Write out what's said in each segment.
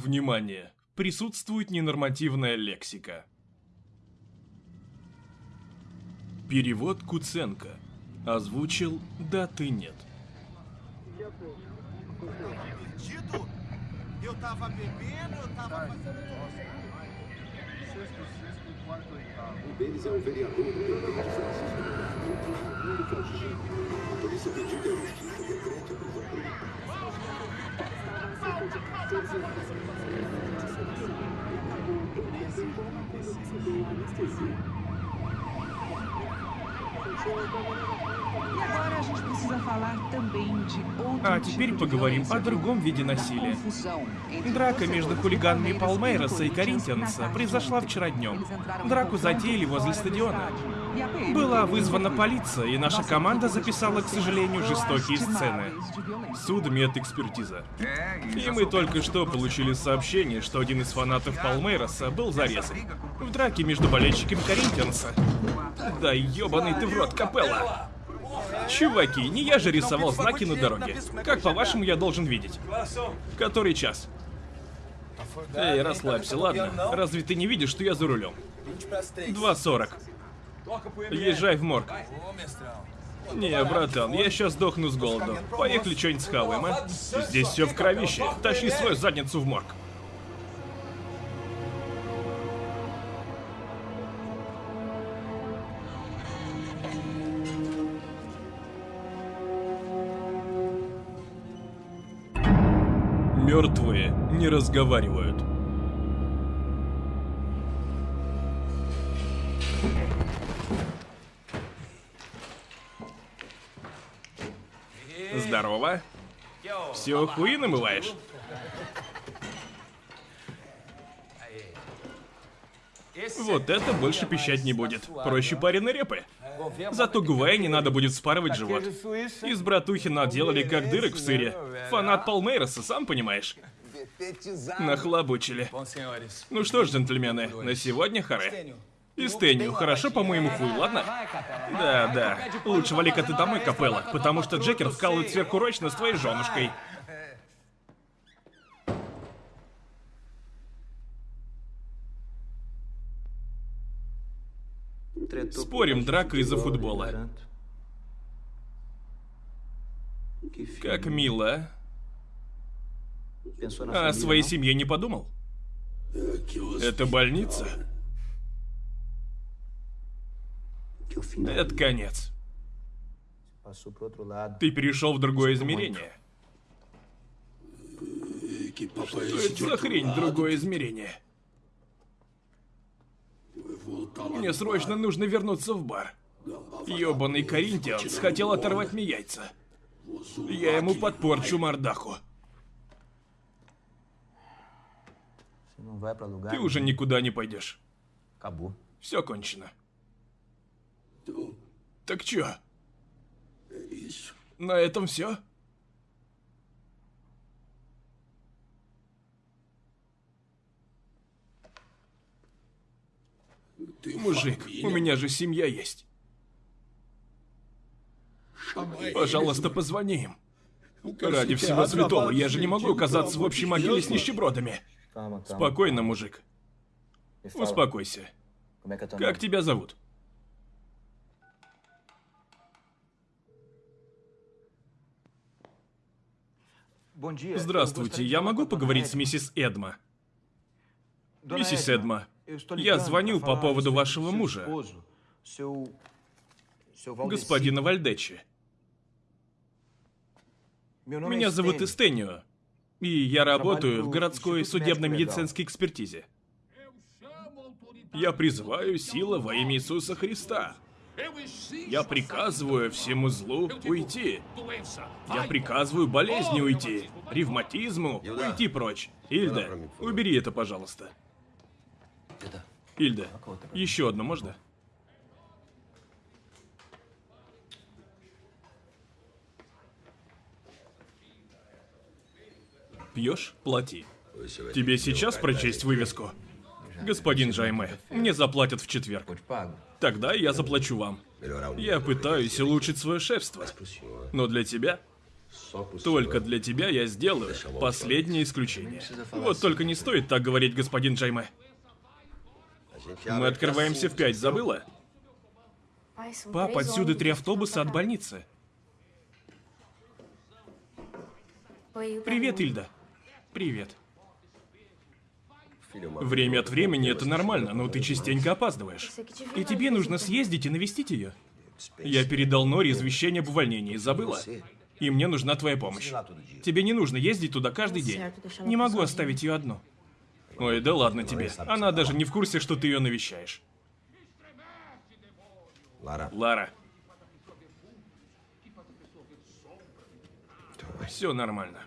Внимание! Присутствует ненормативная лексика. Перевод Куценко. Озвучил «Да, ты нет». Eu tava bebendo, eu tava fazendo. Sexto, sexto e quarto oitavo. Um deles é o vereador independente Francisco Nuno Frangini. A polícia pediu que a justiça decrete a prisão provisória. Anestesia. А теперь поговорим о другом виде насилия. Драка между torcedores хулиганами Палмейроса и Corinthians Коринтианса произошла вчера днем. Драку затеяли возле стадиона. E Была вызвана полиция, и наша команда записала, к сожалению, жестокие сцены. Судмедэкспертиза. И мы только что получили сообщение, что один из фанатов Палмейроса был зарезан. В драке между болельщиками Коринтианса. Да ёбаный ты в рот, Капелла! Чуваки, не я же рисовал знаки на дороге. Как по-вашему я должен видеть? Который час? Эй, расслабься, ладно? Разве ты не видишь, что я за рулем? 2.40. Езжай в морг. Не, братан, я сейчас сдохну с голоду. Поехали что-нибудь схаваем, а? Здесь все в кровище. Тащи свою задницу в морг. Мертвые не разговаривают. Здорово. Все хуи намываешь? Вот это больше пищать не будет. Проще пареной репы. Зато Гувея не надо будет спарывать живот. Из братухи наделали как дырок в сыре. Фанат Палмейроса, сам понимаешь. Нахлобучили. Ну что ж, джентльмены, на сегодня харе. И Стэнью, хорошо по моему хуй, ладно? Да, да. Лучше вали-ка ты домой, Капелла, потому что Джекер вкалывает сверхурочно с твоей женушкой. Спорим, драка из-за футбола. Как мило, а? А о своей семье не подумал? Это больница? Это конец. Ты перешел в другое измерение. Что это за хрень, другое измерение? Мне срочно нужно вернуться в бар. Ёбаный коринтианс хотел оторвать мне яйца. Я ему подпорчу мордаху. Ты уже никуда не пойдешь. Acabou. Все кончено. Так чё? На этом все? Мужик, у меня же семья есть. Пожалуйста, позвони им. Ради всего святого, я же не могу оказаться в общей могиле с нищебродами. Спокойно, мужик. Успокойся. Как тебя зовут? Здравствуйте, я могу поговорить с миссис Эдма? Миссис Эдма, я звонил по поводу вашего мужа, господина Вальдечи. Меня зовут Эстенио, и я работаю в городской судебно-медицинской экспертизе. Я призываю силы во имя Иисуса Христа. Я приказываю всему злу уйти. Я приказываю болезни уйти, ревматизму уйти прочь. Ильда, убери это, пожалуйста. Ильда, еще одно можно? Пьешь? Плати. Тебе сейчас прочесть вывеску? Господин Жайме, мне заплатят в четверг. Тогда я заплачу вам. Я пытаюсь улучшить свое шефство. Но для тебя Только для тебя я сделаю последнее исключение. Вот только не стоит так говорить, господин Джайме. Мы открываемся в пять, забыла? Пап, отсюда три автобуса от больницы. Привет, Ильда. Привет. Время от времени это нормально, но ты частенько опаздываешь. И тебе нужно съездить и навестить ее. Я передал Норе извещение об увольнении, забыла? И мне нужна твоя помощь. Тебе не нужно ездить туда каждый день. Не могу оставить ее одну. Ой, да ладно тебе. Она даже не в курсе, что ты ее навещаешь. Лара. Все нормально.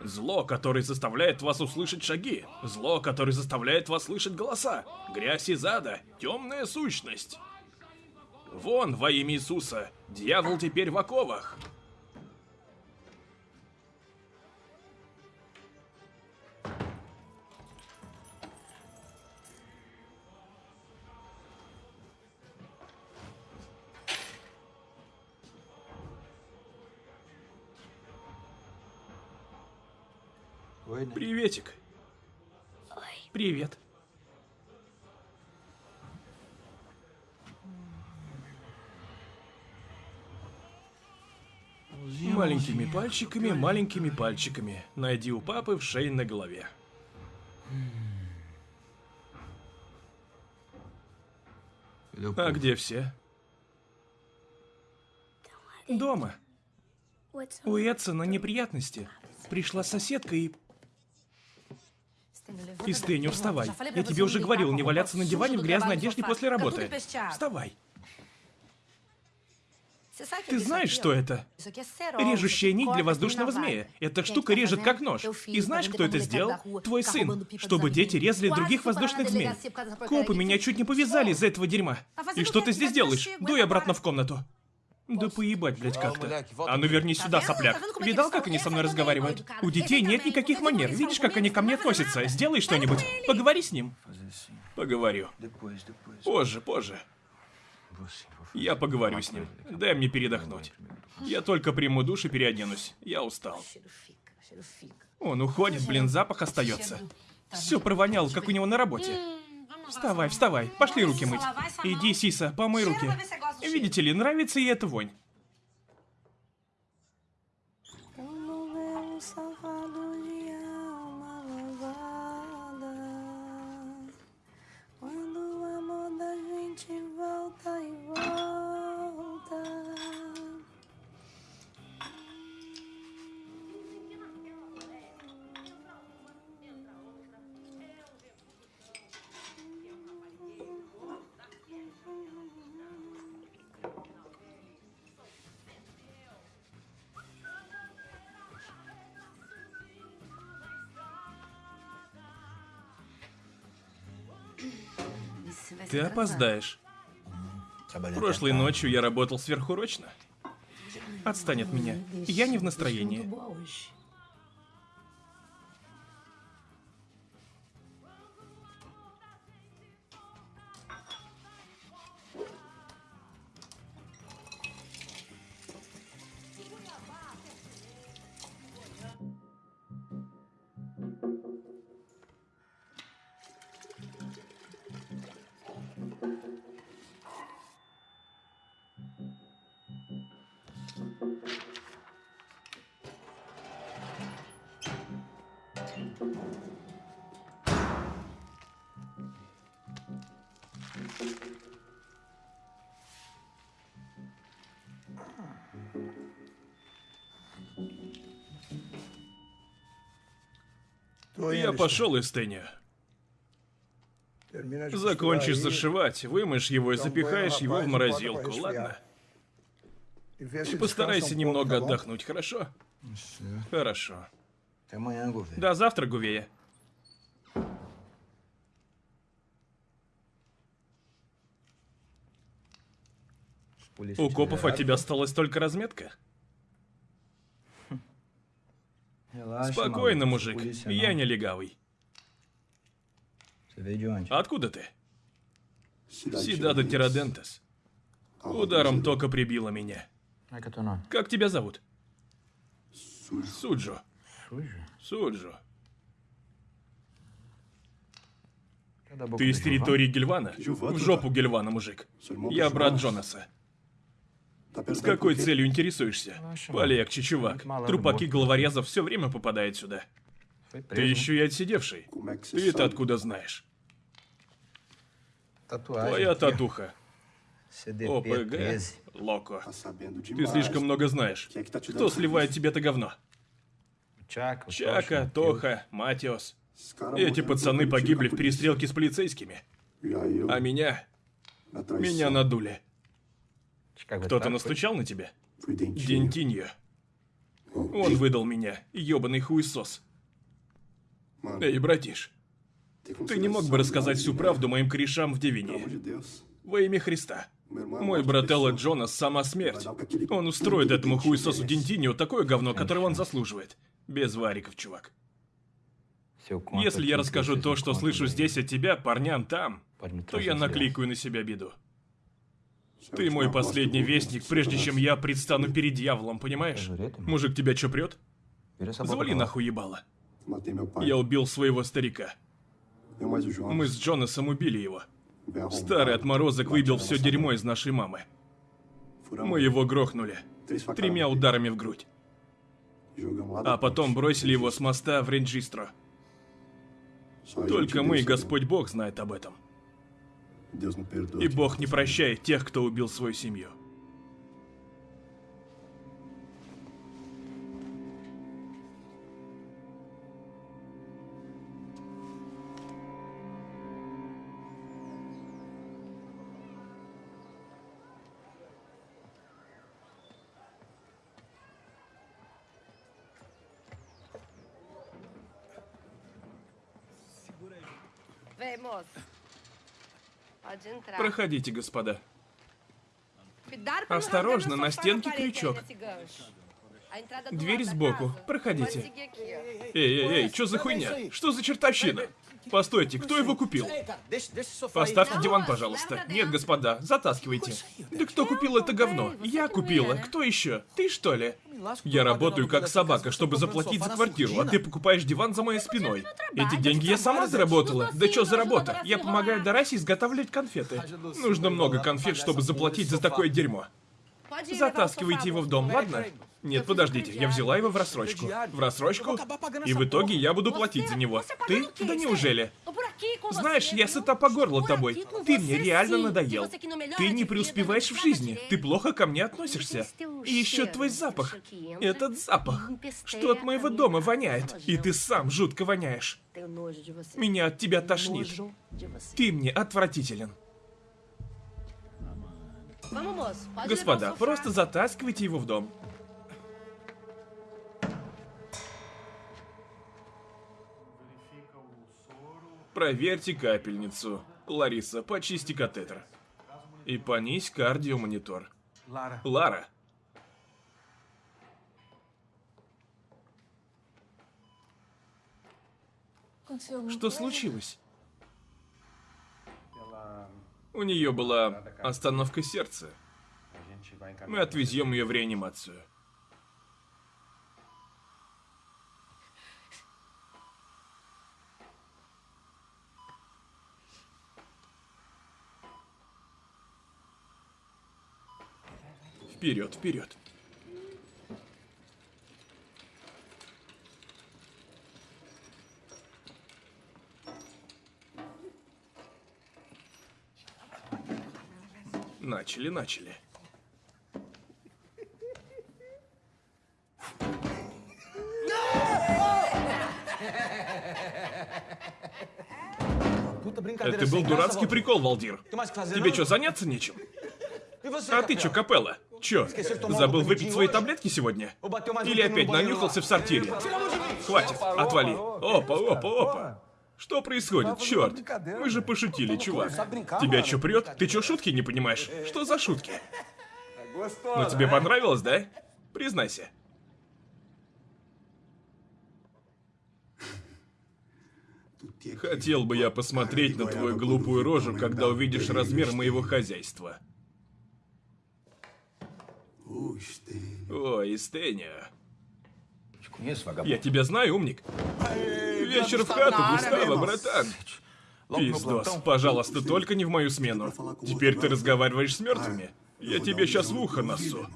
Зло, которое заставляет вас услышать шаги. Зло, которое заставляет вас слышать голоса. Грязь из ада. Темная сущность. Вон, во имя Иисуса. Дьявол теперь в оковах. Приветик. Привет. Маленькими пальчиками, маленькими пальчиками. Найди у папы в шее на голове. А где все? Дома. У Эдсона неприятности. Пришла соседка и... И вставай. Я тебе уже говорил, не валяться на диване в грязной одежде после работы. Вставай. Ты знаешь, что это? Режущая нить для воздушного змея. Эта штука режет как нож. И знаешь, кто это сделал? Твой сын. Чтобы дети резали других воздушных змей. Копы меня чуть не повязали из-за этого дерьма. И что ты здесь делаешь? Дуй обратно в комнату. Да поебать, блядь, как-то. А ну вернись сюда, сопляк. Видал, как они со мной разговаривают? У детей нет никаких манер. Видишь, как они ко мне относятся? Сделай что-нибудь. Поговори с ним. Поговорю. Позже, позже. Я поговорю с ним. Дай мне передохнуть. Я только приму душ и переоденусь. Я устал. Он уходит, блин, запах остается. Все провонял, как у него на работе. Вставай, вставай, пошли руки мыть. Иди, Сиса, помой руки. Видите ли, нравится ей эта вонь. Ты опоздаешь. Прошлой ночью я работал сверхурочно. Отстань от меня. Я не в настроении. Я пошел из Тэня. Закончишь зашивать, вымоешь его и запихаешь его в морозилку, ладно? И постарайся немного отдохнуть, хорошо? Хорошо. Amanhã, governo. До завтра, Гувея. У копов от тебя осталась только разметка? Спокойно, мужик. Я не легавый. Откуда ты? Сидада Тирадентес. Ударом тока прибило меня. Nome? Как тебя зовут? Суджо. Суджо. Ты из Gilvan? территории Гельвана? Гильвана, В жопу. Гельвана, мужик. Я брат. Джонаса. С какой целью интересуешься? Relaxa, Полегче, mano. чувак. Трупаки головорезов все время попадают сюда. Ты еще и отсидевший. Ты это откуда знаешь? Твоя татуха. ОПГ. 13. Локо. Ты слишком много знаешь. Кто сливает тебе это говно? Чака, Тоха, Матиос. Эти пацаны погибли в перестрелке с полицейскими. А меня... Меня надули. Кто-то настучал на тебя? Дентиньо. Он выдал меня, ёбаный хуесос. Эй, братиш, ты не мог бы рассказать всю правду моим корешам в Девине? Во имя Христа. Мой uma брат pessoa. Элла Джонас сама смерть. Он устроит этому хуесосу Дентиньо такое говно, которое он заслуживает. Без вариков, чувак. Если я расскажу то, что слышу здесь от тебя, парням там, то я накликаю на себя беду. Ты мой последний вестник, прежде чем я предстану перед дьяволом, понимаешь? Мужик тебя чё прет? Завали нахуй ебало. Я убил своего старика. Мы с Джонасом убили его. Старый отморозок выбил все дерьмо из нашей мамы. Мы его грохнули. Тремя ударами в грудь. А потом бросили его с моста в Ренджистро. Только мы и Господь Бог знает об этом. И Бог не прощает тех, кто убил свою семью. Vem, moço. Pode entrar. Проходите, господа. Осторожно, на стенке крючок. do Дверь сбоку. Проходите. Эй, эй, эй, что за хуйня? Что за чертовщина? Постойте, кто его купил? Поставьте диван, пожалуйста. Нет, господа, затаскивайте. Да кто купил это говно? Я купила. Кто еще? Ты что ли? Я работаю как собака, чтобы заплатить за квартиру, а ты покупаешь диван за моей спиной. Эти деньги я сама заработала. Да что за работа? Я помогаю Дарасе изготавливать конфеты. Нужно много конфет, чтобы заплатить за такое дерьмо. Затаскивайте его в дом, ладно? Нет, подождите, я взяла его в рассрочку. В рассрочку? И в итоге я буду платить за него. Ты? Да неужели? Com Знаешь, я сыта по горло тобой. Ты мне реально надоел. Melhora Ты не преуспеваешь в жизни. Ты плохо ко мне относишься. И еще твой запах. Этот запах. Что от моего дома воняет. И ты сам жутко воняешь. Меня от тебя тошнит. Ты мне отвратителен. Господа, просто затаскивайте его в дом. Проверьте капельницу. Лариса, почисти катетер. И понизь кардиомонитор. Lara, Лара, что случилось? У нее была остановка сердца. Мы отвезем ее в реанимацию. Вперед, вперед. Начали, начали. Это был дурацкий прикол, Валдир. Тебе что, заняться нечем? А ты чё, Капелла? Чё, забыл выпить свои таблетки сегодня? Или опять нанюхался в сортире? Хватит, отвали. Опа, опа, опа. Что происходит, черт? Мы же пошутили, чувак. Тебя чё прет? Ты чё шутки не понимаешь? Что за шутки? Ну тебе понравилось, да? Признайся. Хотел бы я посмотреть на твою глупую рожу, когда увидишь размер моего хозяйства. Ui, Stênio. Ой, Стеня. Conheço, vagabundo. Я тебя знаю, умник. Вечер в хату, Густаво, братан. Пиздос, пожалуйста, только не в мою смену. Теперь ты разговариваешь с мертвыми. Я тебе сейчас в ухо носу.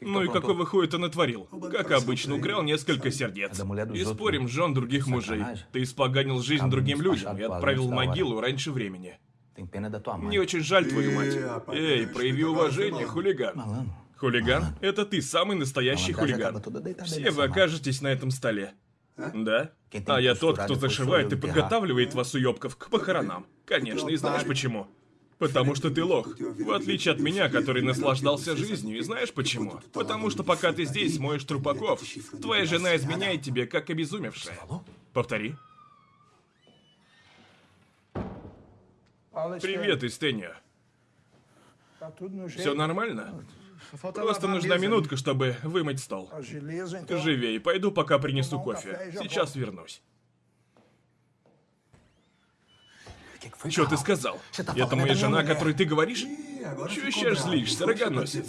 Ну и какого хуя ты натворил? Как обычно, украл несколько сердец. И спорим, жен других мужей. Ты испоганил жизнь другим людям и отправил в могилу раньше времени. Мне очень жаль твою мать. Эй, прояви уважение, хулиган. Хулиган? Это ты, самый настоящий хулиган. Все вы окажетесь на этом столе. Да? А я тот, кто зашивает и подготавливает вас, уёбков, к похоронам. Конечно, и знаешь почему? Потому что ты лох. В отличие от меня, который наслаждался жизнью. И знаешь почему? Потому что пока ты здесь моешь трупаков, твоя жена изменяет тебе, как обезумевшая. Повтори. Привет, tudo no jeito. Все нормально? Просто нужна минутка, чтобы вымыть стол. Então. Живей, пойду пока принесу кофе. Сейчас вернусь. Что ты сказал? Это моя жена, о которой ты говоришь? Чё сейчас злишься, рогоносец?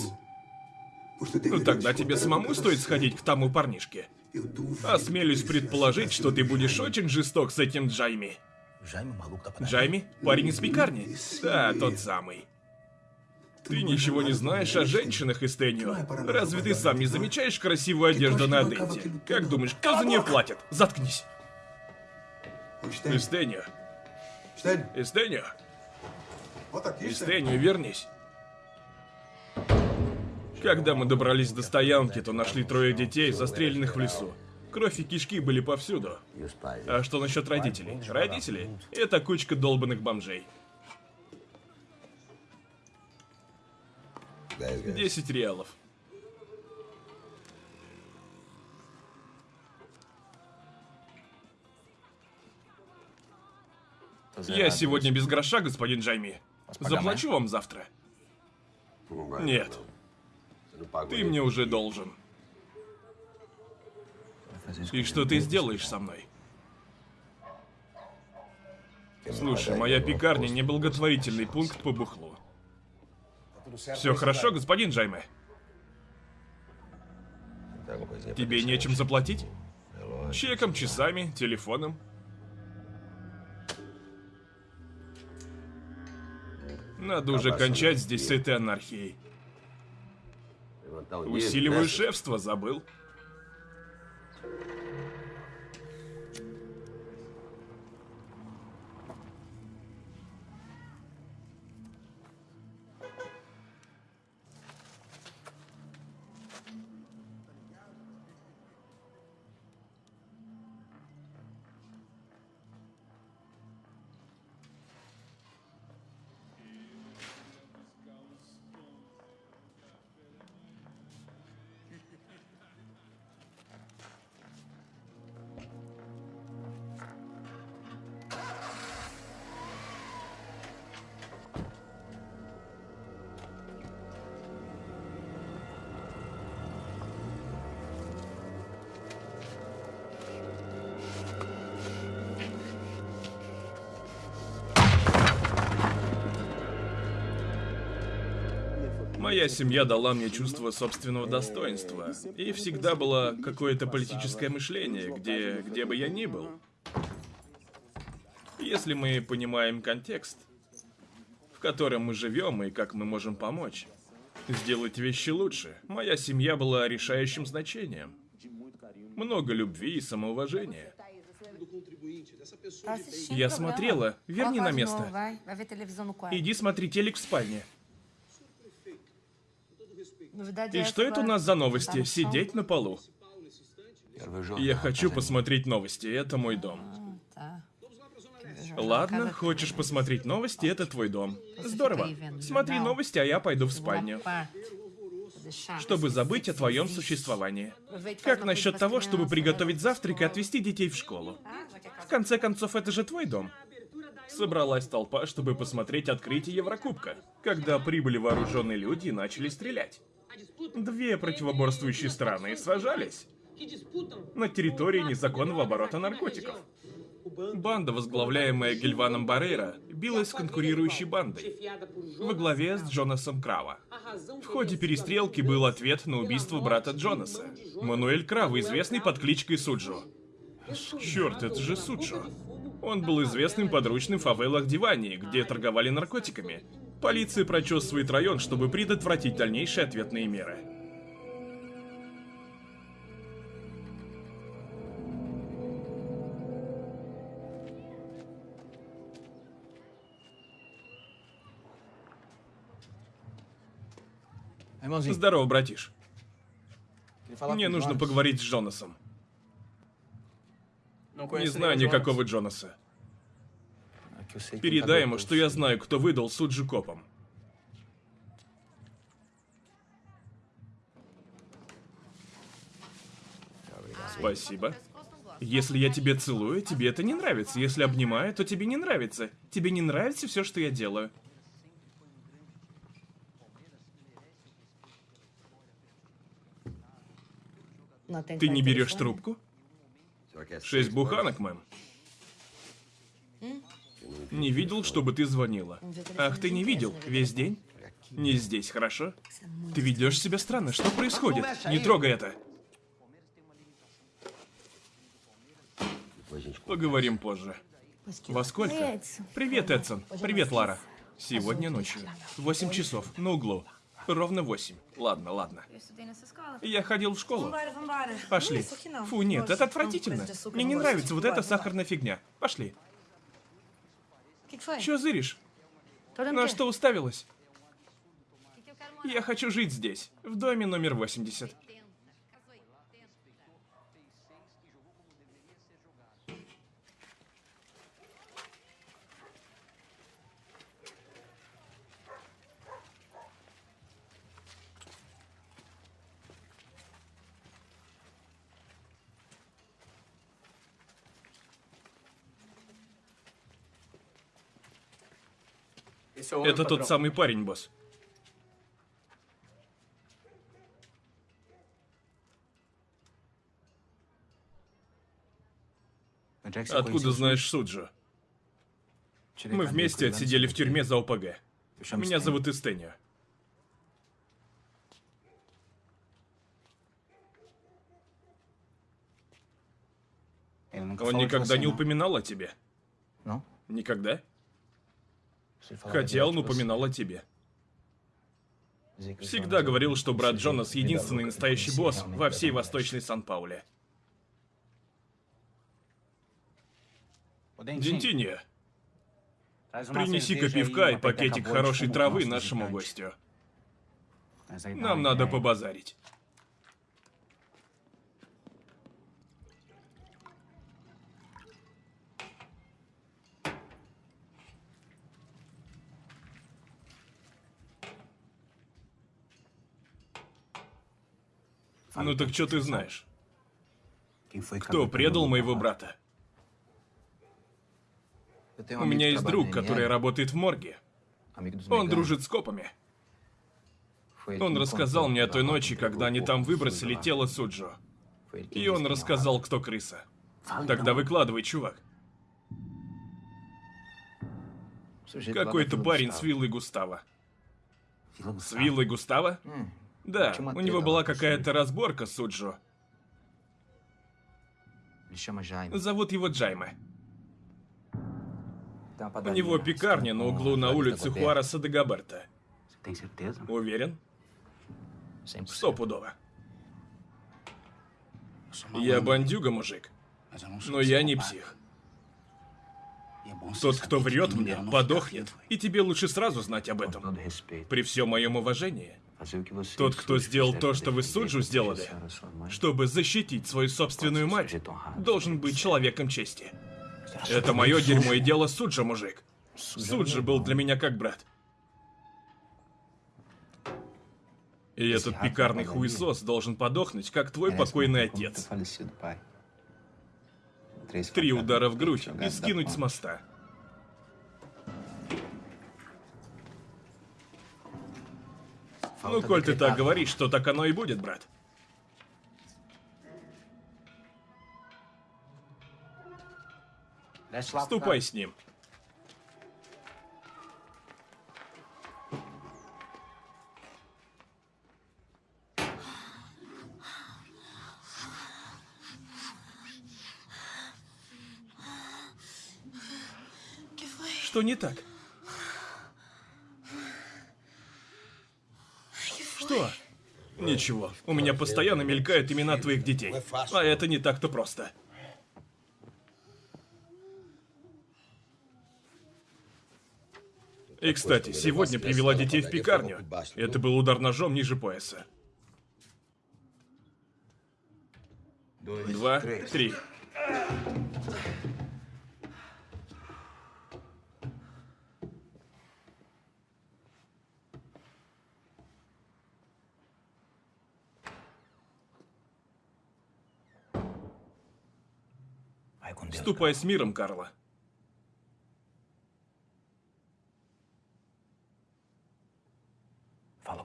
Ну тогда тебе самому стоит сходить к тому парнишке. Осмелюсь предположить, что ты будешь очень жесток с этим Джайми. Джайми? Парень из пекарни? Да, тот самый. Ты ничего не знаешь о женщинах, Истенio. Разве ты сам не замечаешь красивую одежду на Аденте? Как думаешь, кто за нее платит? Заткнись. Истенio. Истенio. Истенio, вернись. Когда мы добрались до стоянки, то нашли трое детей, застреленных в лесу. Кровь и кишки были повсюду. А что насчет родителей? Родители — это кучка долбанных бомжей. Десять реалов. Я сегодня без гроша, господин Джайми. Заплачу вам завтра. Нет, ты мне уже должен. И что ты сделаешь со мной? Слушай, моя пекарня не благотворительный пункт по бухлу. Все хорошо, господин Джайме? Тебе нечем заплатить? Чеком, часами, телефоном. Надо уже кончать здесь с этой анархией. Усиливаю шефство, забыл. Моя семья дала мне чувство собственного достоинства. И всегда было какое-то политическое мышление, где, где бы я ни был. Если мы понимаем контекст, в котором мы живем и как мы можем помочь, сделать вещи лучше, моя семья была решающим значением. Много любви и самоуважения. Assistindo Я смотрела. Верни на место. quarto. Иди смотри телек в спальне. И что это у нас за новости? Сидеть на полу. Я хочу посмотреть новости, это мой дом. Jornal? Ладно, хочешь посмотреть новости, это твой дом. Здорово. Смотри новости, а я пойду в спальню. Чтобы забыть о твоем существовании. Как насчет того, чтобы приготовить завтрак и отвезти детей в школу? É В конце концов, это же твой дом. Собралась толпа, чтобы посмотреть открытие Еврокубка, когда прибыли вооруженные люди и начали стрелять. Две противоборствующие страны сражались на территории незаконного оборота наркотиков. Банда, возглавляемая Гильваном Баррейра, билась с конкурирующей бандой во главе с Джонасом Крава. В ходе перестрелки был ответ на убийство брата Джонаса. Мануэль Крава, известный под кличкой Суджо. Черт, это же Суджо. Он был известным подручным в фавелах Дивании, где торговали наркотиками. Полиция прочесывает район, чтобы предотвратить дальнейшие ответные меры. Здорово, братиш. Мне нужно поговорить с Джонасом. Не знаю никакого Джонаса. Передай ему, что я знаю, кто выдал Суджи копам. Спасибо. Если я тебе целую, тебе это не нравится. Если обнимаю, то тебе не нравится. Тебе не нравится все, что я делаю. Ты не берешь трубку? Шесть буханок, мэм. Не видел, чтобы ты звонила. Ах, ты не видел? Весь день? Не здесь, хорошо? Ты ведешь себя странно. Что происходит? Не трогай это. Поговорим позже. Во сколько? Привет, Эдсон. Привет, Лара. Сегодня ночью. Восемь часов. На углу. Ровно восемь. Ладно, ладно. Я ходил в школу. Пошли. Фу, нет, это отвратительно. Мне не нравится вот эта сахарная фигня. Пошли. Чё зыришь? На что уставилась? Я хочу жить здесь, в доме номер 80. Это тот самый парень, босс. Откуда знаешь Суджо? Мы вместе отсидели в тюрьме за ОПГ. Меня зовут Истенио. Он никогда не упоминал о тебе? Никогда? Хотя он упоминал о тебе. Всегда говорил, что брат Джонас единственный настоящий босс во всей Восточной Сан-Пауле. Дентинья, принеси-ка пивка и пакетик хорошей травы нашему гостю. Нам надо побазарить. Ну так что ты знаешь? Кто предал моего брата? У меня есть друг, который работает в морге. Он дружит с копами. Он рассказал мне о той ночи, когда они там выбросили тело Суджо. И он рассказал, кто крыса. Тогда выкладывай, чувак. Какой-то парень с виллой Густава. С виллой Густава? Да, у него была какая-то разборка с Суджо. Зовут его Джайме. У него пекарня на углу на улице Хуараса де Габерта. Уверен? Стопудово. Я бандюга, мужик. Но я не псих. Тот, кто врет мне, подохнет. И тебе лучше сразу знать об этом. При всем моем уважении. Тот, кто сделал то, что вы Суджу сделали, чтобы защитить свою собственную мать, должен быть человеком чести. Это мое дерьмо и дело Суджа, мужик. Суджи был для меня как брат. И этот пекарный хуесос должен подохнуть, как твой покойный отец. Три удара в грудь и скинуть с моста. Ну, коль ты так говоришь, то так оно и будет, брат. Ступай с ним. Что не так? Что? Ничего. У меня постоянно мелькают имена твоих детей. А это не так-то просто. И, кстати, сегодня привела детей в пекарню. Это был удар ножом ниже пояса. Два, три. Ступай с миром, Карла.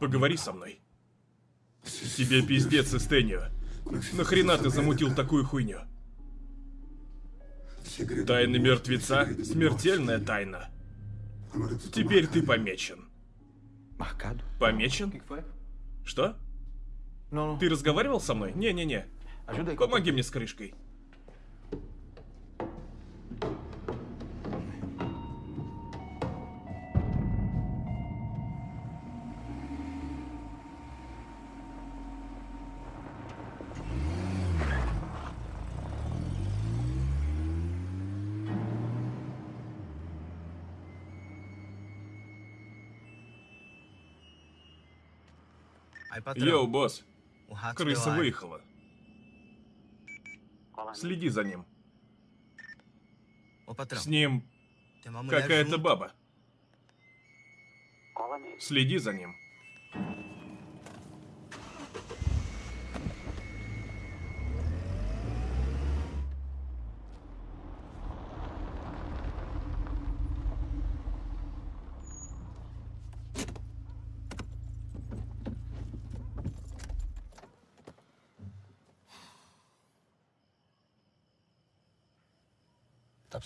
Поговори со мной. Тебе пиздец, Эстенио. Нахрена ты замутил такую хуйню? Тайны мертвеца — смертельная тайна. Теперь ты помечен. Помечен? Что? Ты разговаривал со мной? Не-не-не. Помоги мне с крышкой. Йоу, босс. Крыса выехала. Следи за ним. С ним какая-то баба. Следи за ним.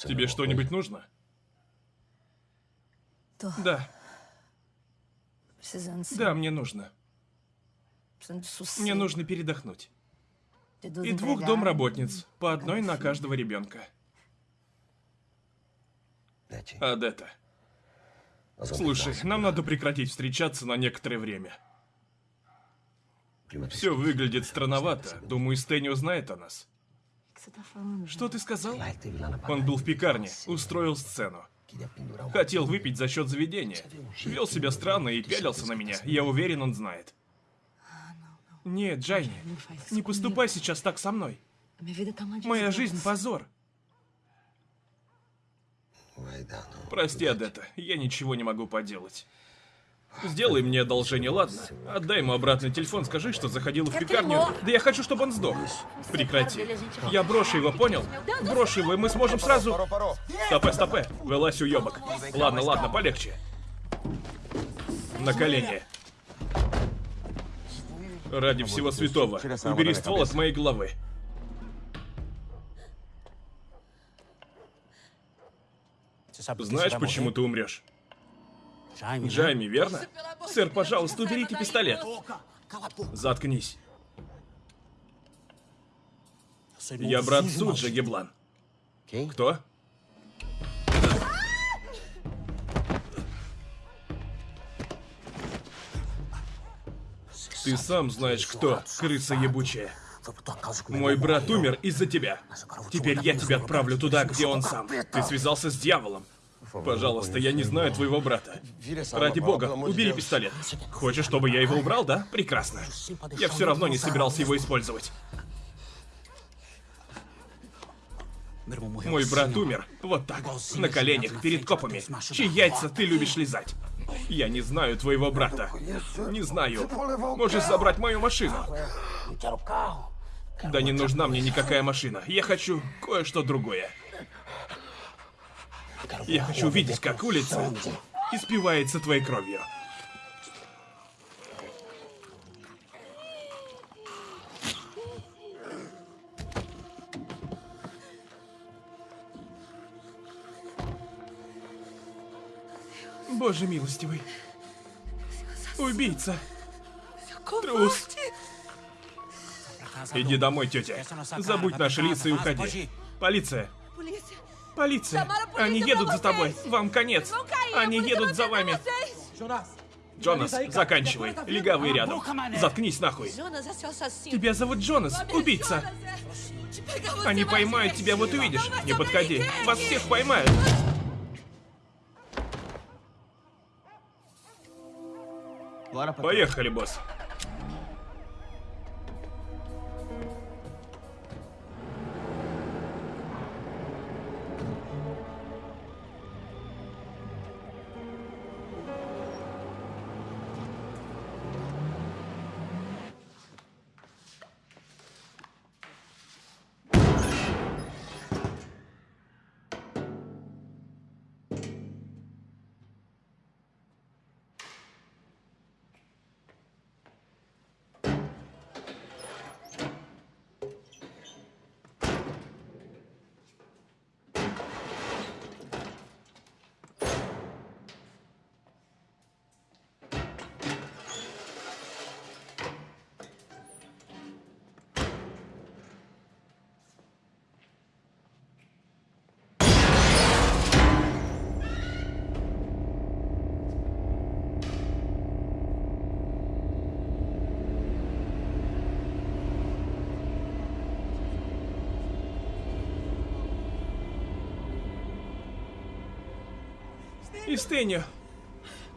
Тебе что-нибудь нужно? Да, да, мне нужно. Мне нужно передохнуть. И двух домработниц, по одной на каждого ребенка. Адетта, слушай, нам надо прекратить встречаться на некоторое время. Все выглядит странновато. Думаю, Стэнни узнает о нас. Что ты сказал? Он был в пекарне, устроил сцену. Хотел выпить за счет заведения. Вел себя странно и пялился на меня. Я уверен, он знает. Нет, Джайни, не поступай сейчас так со мной. Моя жизнь позор. Прости, Адетта, я ничего не могу поделать. Сделай мне одолжение, ладно? Отдай ему обратный телефон, скажи, что заходила в пекарню. Да я хочу, чтобы он сдох. Прекрати. Я брошу его, понял? Брошу его, и мы сможем сразу... Стопе, стопе. Вылазь, уебок. Ладно, ладно, полегче. На колени. Ради всего святого, убери ствол от моей головы. Знаешь, почему ты умрешь? Джайми, верно? Сэр, пожалуйста, уберите пистолет. Заткнись. Я брат Суджа, Геблан. Кто? Ты сам знаешь кто, крыса ебучая. Мой брат умер из-за тебя. Теперь я тебя отправлю туда, где он сам. Ты связался с дьяволом. Пожалуйста, я не знаю твоего брата. Ради бога, убери пистолет. Хочешь, чтобы я его убрал, да? Прекрасно. Я все равно не собирался его использовать. Мой брат умер. Вот так. На коленях, перед копами. Чьи яйца ты любишь лизать? Я не знаю твоего брата. Не знаю. Можешь забрать мою машину. Да не нужна мне никакая машина. Я хочу кое-что другое. Я хочу увидеть, как улица испивается твоей кровью. Боже милостивый. Убийца. Трус. Иди домой, тетя. Забудь наши лица и уходи. Полиция. Полиция. Они едут за тобой. Вам конец. Они едут за вами. Джонас, заканчивай. Легавый рядом. Заткнись нахуй. Тебя зовут Джонас, убийца. Они поймают тебя, вот увидишь. Не подходи. Вас всех поймают. Поехали, босс. Истеню.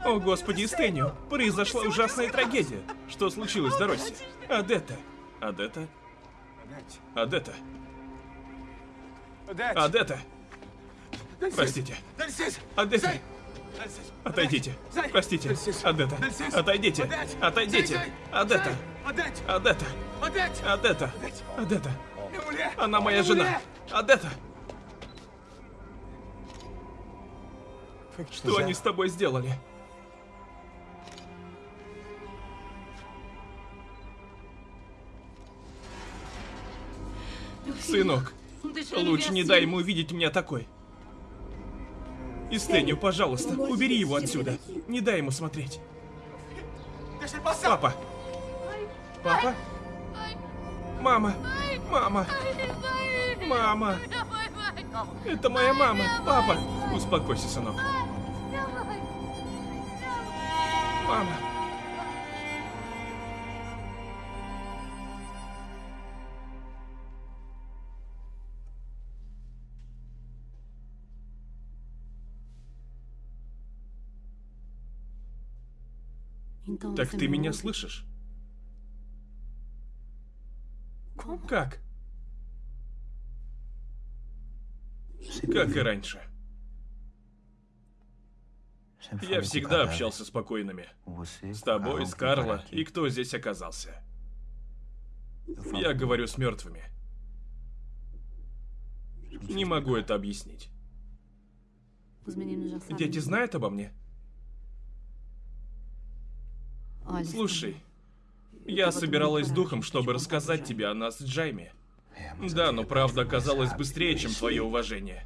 О, господи, Истеню. Произошла ужасная трагедия. Что случилось, Дороси? Адетта. Адетта? Адетта. Адетта. Простите. Адетта. Отойдите. Простите. Адетта. Отойдите. Отойдите. Адетта. Адетта. Адетта. Адетта. Она моя жена. Адетта. Что они с тобой сделали? Сынок, лучше не дай ему увидеть меня такой. Истеню, пожалуйста, убери его отсюда. Не дай ему смотреть. Папа. Папа? Мама. Мама. Мама. Это моя мама. Папа. Успокойся, сынок. Мама. Так ты меня слышишь? Как? Как и раньше. Я всегда общался с покойными. С тобой, с Карло и кто здесь оказался. Я говорю с мертвыми. Не могу это объяснить. Дети знают обо мне? Слушай, я собиралась с духом, чтобы рассказать тебе о нас с Джайми. Да, но правда оказалась быстрее, чем твое уважение.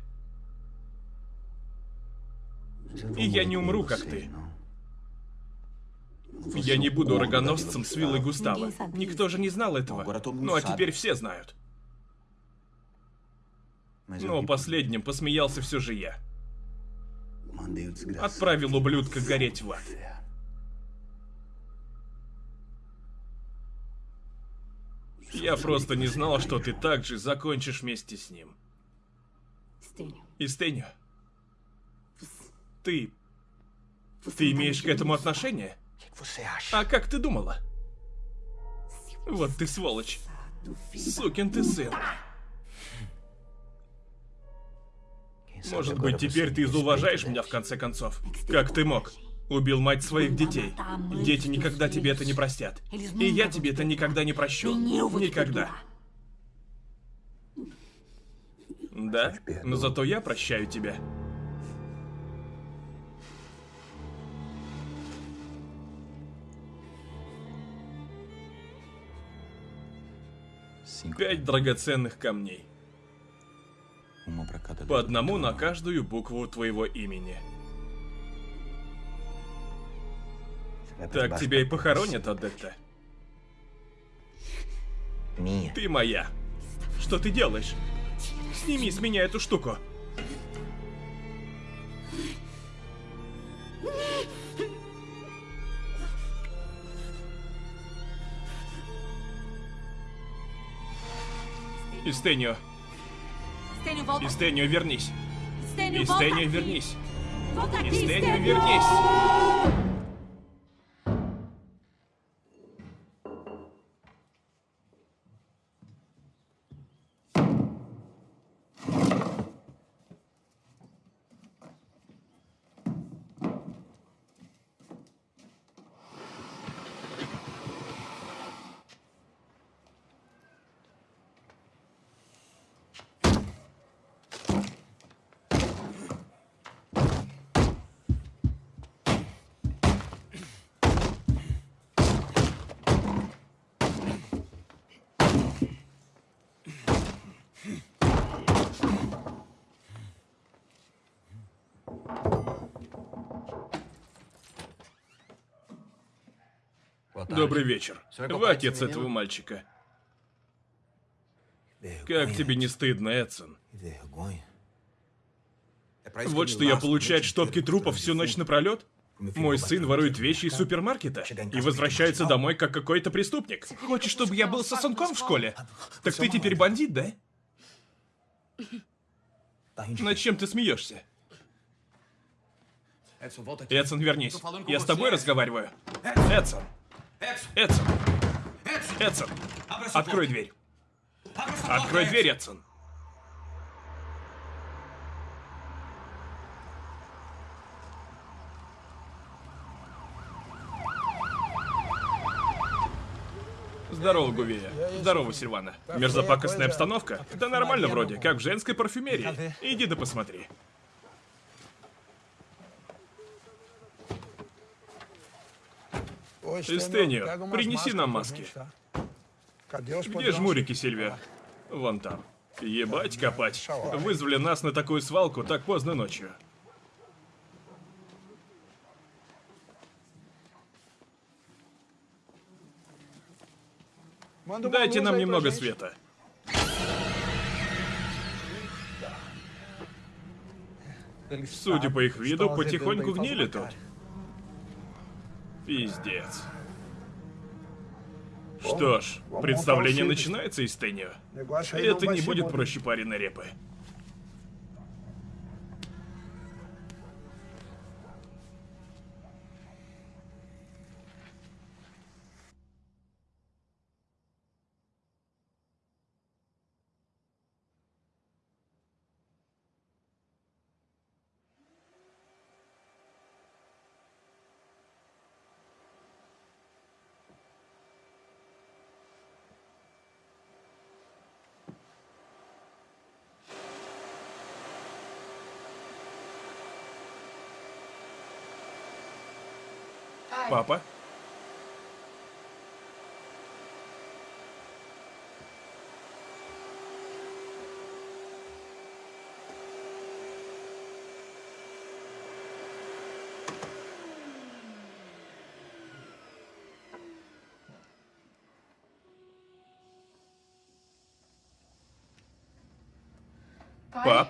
И я не умру, как ты. Я не буду рогоносцем с виллой Густава. Никто же не знал этого. Ну а теперь все знают. Но последним посмеялся все же я. Отправил ублюдка гореть в ад. Я просто не знал, что ты также закончишь вместе с ним. Stênio, Истеню, ты... Ты имеешь к этому отношение? А как ты думала? Вот ты сволочь. Сукин ты сын. Может быть, теперь ты зауважаешь меня в конце концов? Как ты мог? Убил мать своих детей. Дети никогда тебе это не простят. И я тебе это никогда не прощу. Никогда. Да? Но зато я прощаю тебя. Пять драгоценных камней. По одному на каждую букву твоего имени. Так тебя и похоронят, Адетта. Ты моя. Что ты делаешь? Сними с меня эту штуку. Volta. Истенio, вернись. Aqui. вернись. Stênio. вернись. Добрый вечер. Вы отец этого мальчика. Как тебе не стыдно, Эдсон? Вот что я получать штопки трупов всю ночь напролет? Мой сын ворует вещи из супермаркета и возвращается домой как какой-то преступник. Хочешь, чтобы я был сосунком в школе? Так ты теперь бандит, да? Над чем ты смеешься? Эдсон, вернись. Я с тобой разговариваю. Эдсон. Эдсон. Эдсон. Открой дверь. Открой дверь, Эдсон. Здорово, Гувея. Здорово, Сильвана. Мерзопакостная обстановка? Да нормально вроде, как в женской парфюмерии. Иди да посмотри. Эстенio, принеси нам маски. Где жмурики, Сильвия? Вон там. Ебать копать. Вызвали нас на такую свалку так поздно ночью. Дайте нам немного света. Судя по их виду, потихоньку гнили тут. Пиздец. Что ж, представление начинается из Теннио. Это не будет проще пареной репы. Папа? Пап?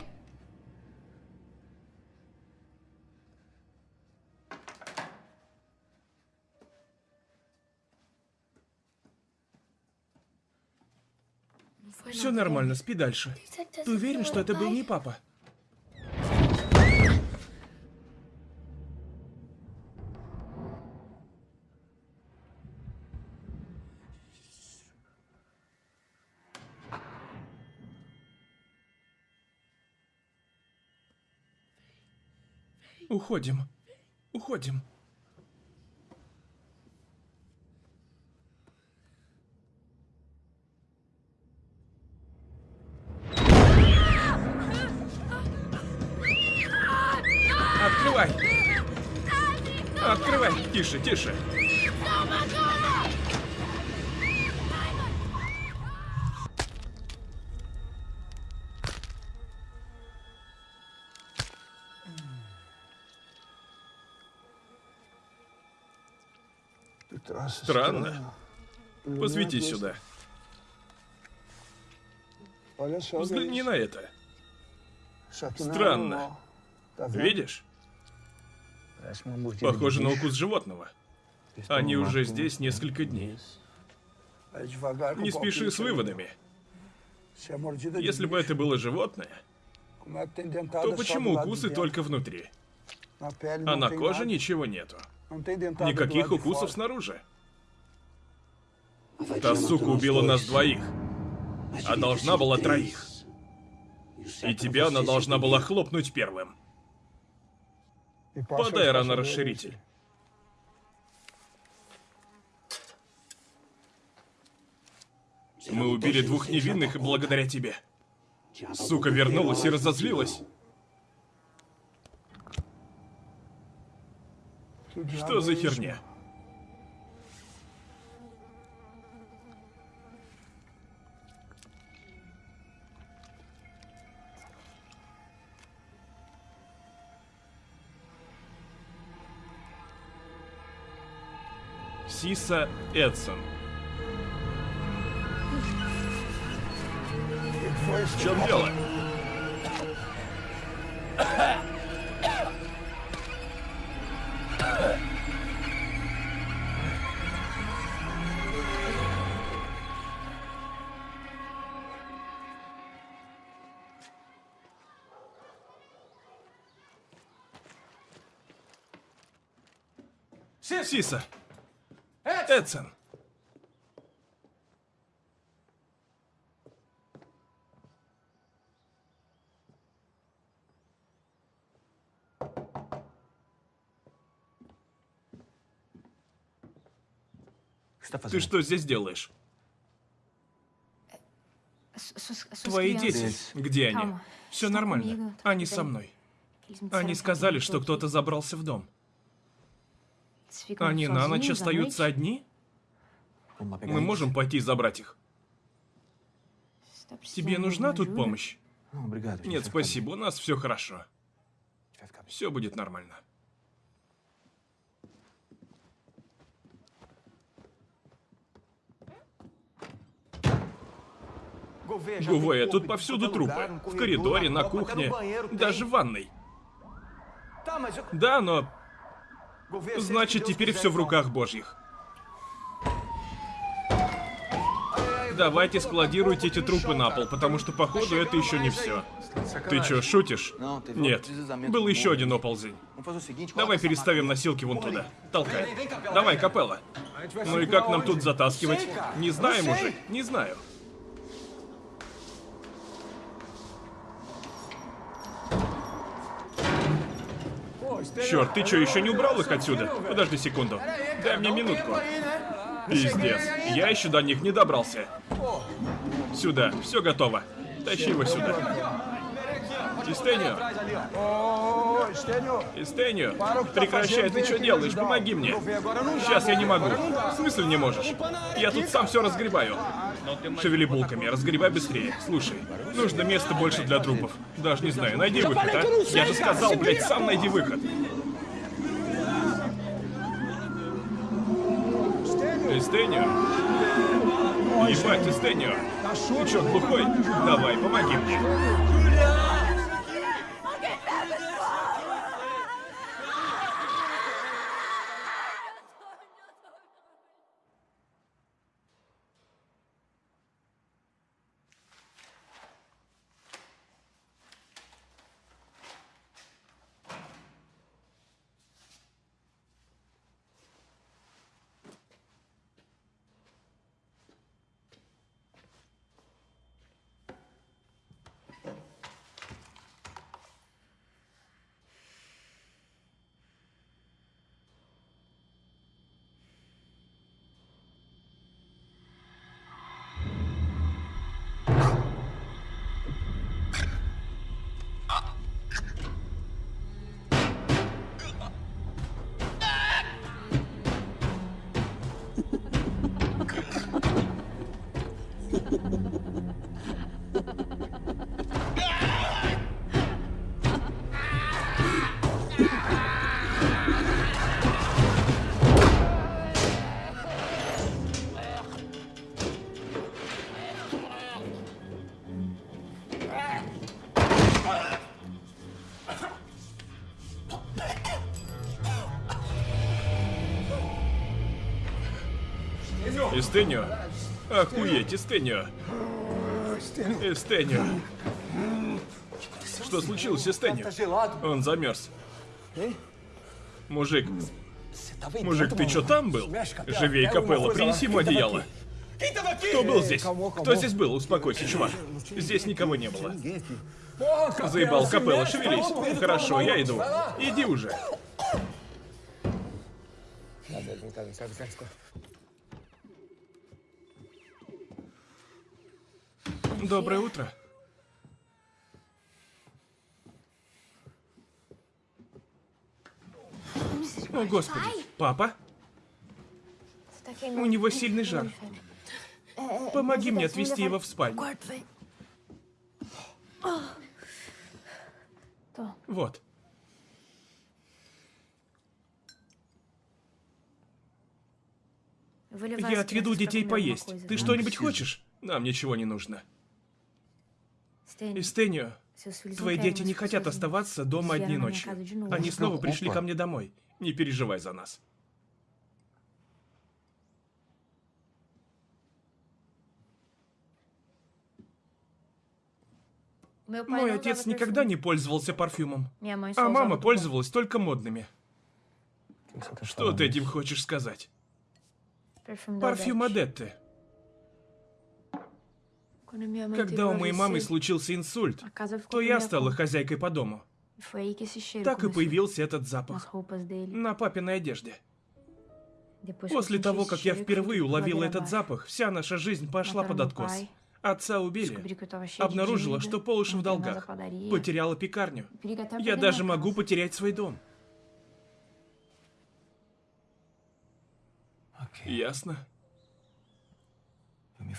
Все нормально, спи дальше. Ты уверен, что это был не папа? Уходим. Уходим. Открывай! Открывай! Тише, тише! Странно. Посвети сюда. Взгляни на это. Странно. Видишь? Похоже на укус животного. Они уже здесь несколько дней. Не спеши с выводами. Если бы это было животное, то почему укусы только внутри? А на коже ничего нету. Никаких укусов снаружи. Та сука убила нас двоих, а должна была троих. И тебя она должна была хлопнуть первым. Подай рано расширитель. Мы убили двух невинных и благодаря тебе. Сука вернулась и разозлилась. Что за херня? Сиса Эдсон. В чем дело? Сиса. Эдсон. Ты что здесь делаешь? Твои дети. Где они? Все нормально. Они со мной. Они сказали, что кто-то забрался в дом. Они на ночь остаются одни? Мы можем пойти забрать их? Тебе нужна тут помощь? Нет, спасибо, у нас все хорошо. Все будет нормально. Гувея, тут повсюду трупы. В коридоре, на кухне, даже в ванной. Да, но... Значит, теперь все в руках божьих. Давайте складируйте эти трупы на пол, потому что, походу, это еще не все. Ты что, шутишь? Нет. Был еще один оползень. Давай переставим носилки вон туда. Толкай. Давай, капелла. Ну и как нам тут затаскивать? Не знаю, мужик, не знаю. Черт, ты что, еще не убрал их отсюда? Подожди секунду. Дай мне минутку. Пиздец. Я еще до них не добрался. Сюда. Все готово. Тащи его сюда. Истению. Истению. Прекращай, ты что делаешь? Помоги мне. Сейчас я не могу. В смысле не можешь? Я тут сам все разгребаю. Шевели булками, разгребай быстрее. Слушай, нужно места больше для трупов. Даже не знаю, найди выход, а? Я же сказал, блядь, сам найди выход. Эстенio. Ебать, Эстенio. Ты чё, глухой? Давай, помоги мне. Стыню. Охуеть, Эстенio. Эстенio. Что случилось, Эстенio? Он замерз. Мужик, мужик, ты чё там был? Живей, Капелла, принеси ему одеяло. Кто был здесь? Кто здесь был? Успокойся, чувак. Здесь никого не было. Заебал, Капелла, шевелись. Хорошо, я иду. Иди уже. Доброе утро. О, Господи. Папа? У него сильный жар. Помоги мне отвезти его в спальню. Вот. Я отведу детей поесть. Ты что-нибудь хочешь? Нам ничего не нужно. Истенио, твои дети не хотят оставаться дома одни ночи. Они снова пришли ко мне домой. Не переживай за нас. Мой отец никогда не пользовался парфюмом. А мама пользовалась только модными. Что ты этим хочешь сказать? Парфюм Адетты. Когда у моей мамы случился инсульт, то я стала хозяйкой по дому. Так и появился этот запах на папиной одежде. После того, как я впервые уловила этот запах, вся наша жизнь пошла под откос. Отца убили. Обнаружила, что по уши в долгах. Потеряла пекарню. Я даже могу потерять свой дом. Ясно.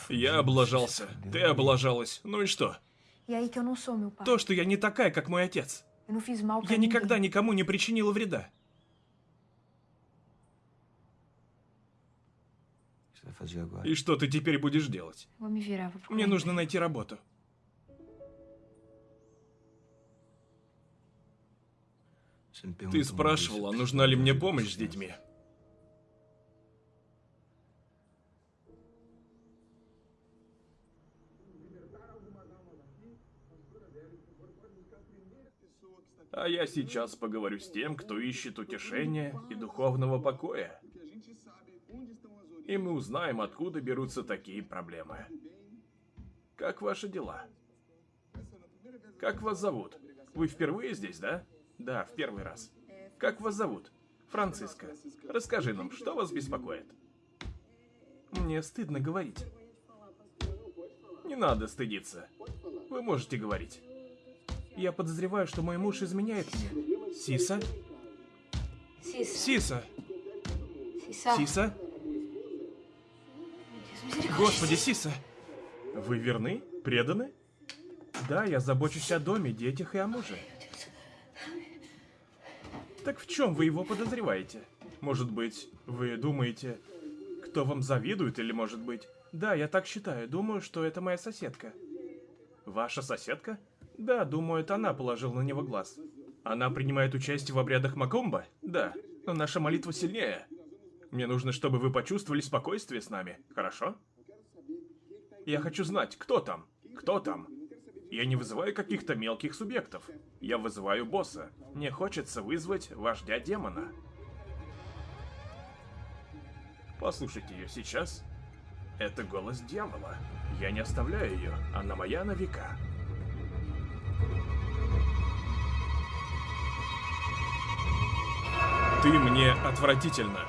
Я облажался. Ты облажалась. Ну и что? То, что я не такая, как мой отец. Я никогда никому не причинила вреда. И что ты теперь будешь делать? Мне нужно найти работу. Ты спрашивала, нужна ли мне помощь с детьми. Я сейчас поговорю с тем, кто ищет утешения и духовного покоя. И мы узнаем, откуда берутся такие проблемы. Как ваши дела? Как вас зовут? Вы впервые здесь, да? Да, в первый раз. Как вас зовут? Франциска. Расскажи нам, что вас беспокоит? Мне стыдно говорить. Не надо стыдиться. Вы можете говорить. Я подозреваю, что мой муж изменяет мне. Сиса? Сиса. Сиса? Господи, Сиса! Вы верны? Преданы? Да, я забочусь о доме, детях и о муже. Так в чем вы его подозреваете? Может быть, вы думаете, кто вам завидует, или может быть... Да, я так считаю, думаю, что это моя соседка. Ваша соседка? Да, думаю, это она положила на него глаз. Она принимает участие в обрядах Макомба? Да, но наша молитва сильнее. Мне нужно, чтобы вы почувствовали спокойствие с нами, хорошо? Я хочу знать, кто там? Кто там? Я не вызываю каких-то мелких субъектов. Я вызываю босса. Мне хочется вызвать вождя демона. Послушайте ее сейчас. Это голос дьявола. Я не оставляю ее, она моя на века. Ты мне отвратительно.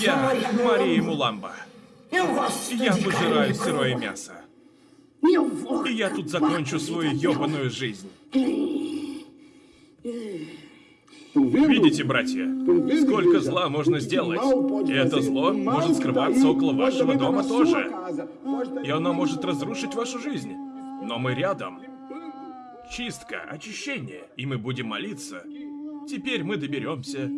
Я Мария Муламба. Я пожираю сырое мясо. И я тут закончу свою ёбаную жизнь. Видите, братья, сколько зла можно сделать? И это зло может скрываться около вашего дома тоже. И оно может разрушить вашу жизнь. Но мы рядом. Чистка, очищение, и мы будем молиться. Теперь мы доберемся.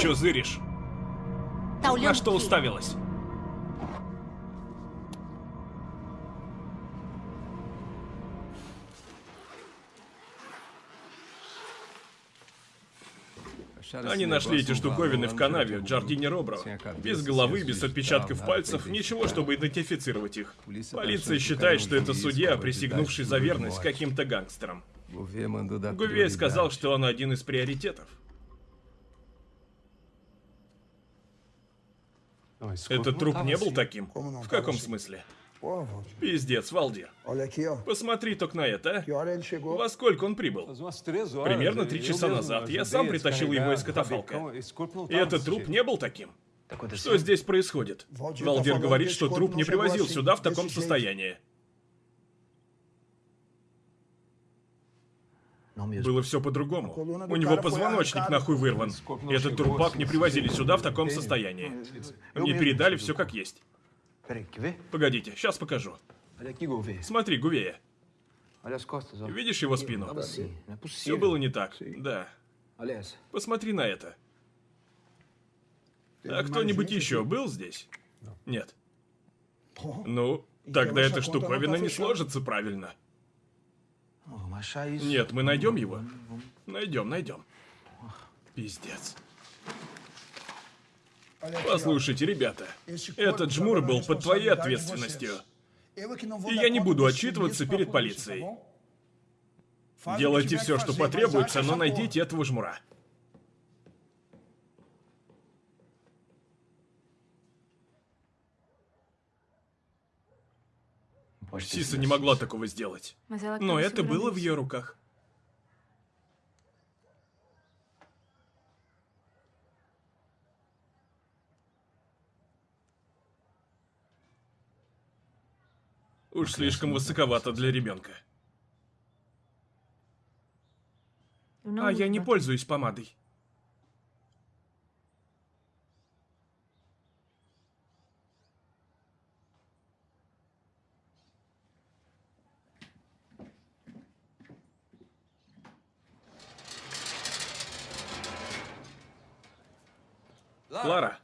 Чё зыришь? На что уставилась? Они нашли эти штуковины в канаве в Джардине Робро. Без головы, без отпечатков пальцев, ничего, чтобы идентифицировать их. Полиция считает, что это судья, присягнувший за верность каким-то гангстерам. Гувей сказал, что он один из приоритетов. Этот труп не был таким? В каком смысле? Пиздец, Валдир. Посмотри только на это, а. Во сколько он прибыл? Примерно три часа назад. Я сам притащил его из катафалка. И этот труп не был таким. Что здесь происходит? Валдир говорит, что труп не привозил сюда в таком состоянии. Было все по-другому. У него позвоночник нахуй вырван. Этот трупак не привозили сюда в таком состоянии. Мне передали все как есть. Погодите, сейчас покажу. Gouveia. Смотри, Гувея. Ó. Видишь его спину? Все было не так. Да. Посмотри на это. А кто-нибудь еще был здесь? Нет. Ну, тогда эта штуковина не сложится правильно. Нет, мы найдем его. Найдем, найдем. Пиздец. Послушайте, ребята, этот жмур был под твоей ответственностью. И я не буду отчитываться перед полицией. Делайте все, что потребуется, но найдите этого жмура. Сиса не могла такого сделать. Но это было в ее руках. Уж слишком высоковато для ребенка. Não А я не пользуюсь помадой. Лара,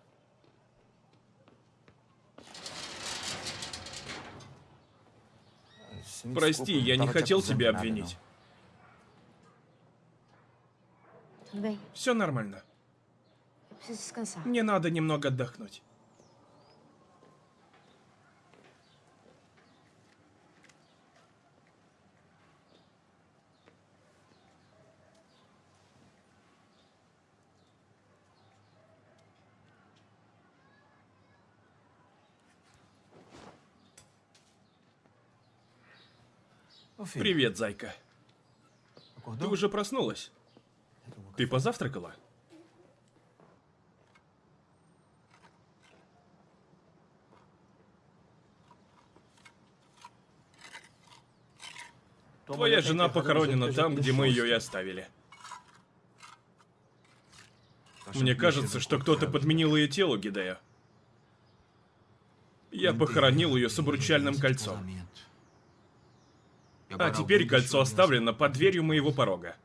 прости, я не хотел тебя обвинить. Все нормально. Мне надо немного отдохнуть. Привет, зайка. Ты уже проснулась? Ты позавтракала? Твоя жена похоронена там, где мы ее и оставили. Мне кажется, что кто-то подменил ее тело, Гидео. Я похоронил ее с обручальным кольцом. А теперь кольцо оставлено под дверью моего порога.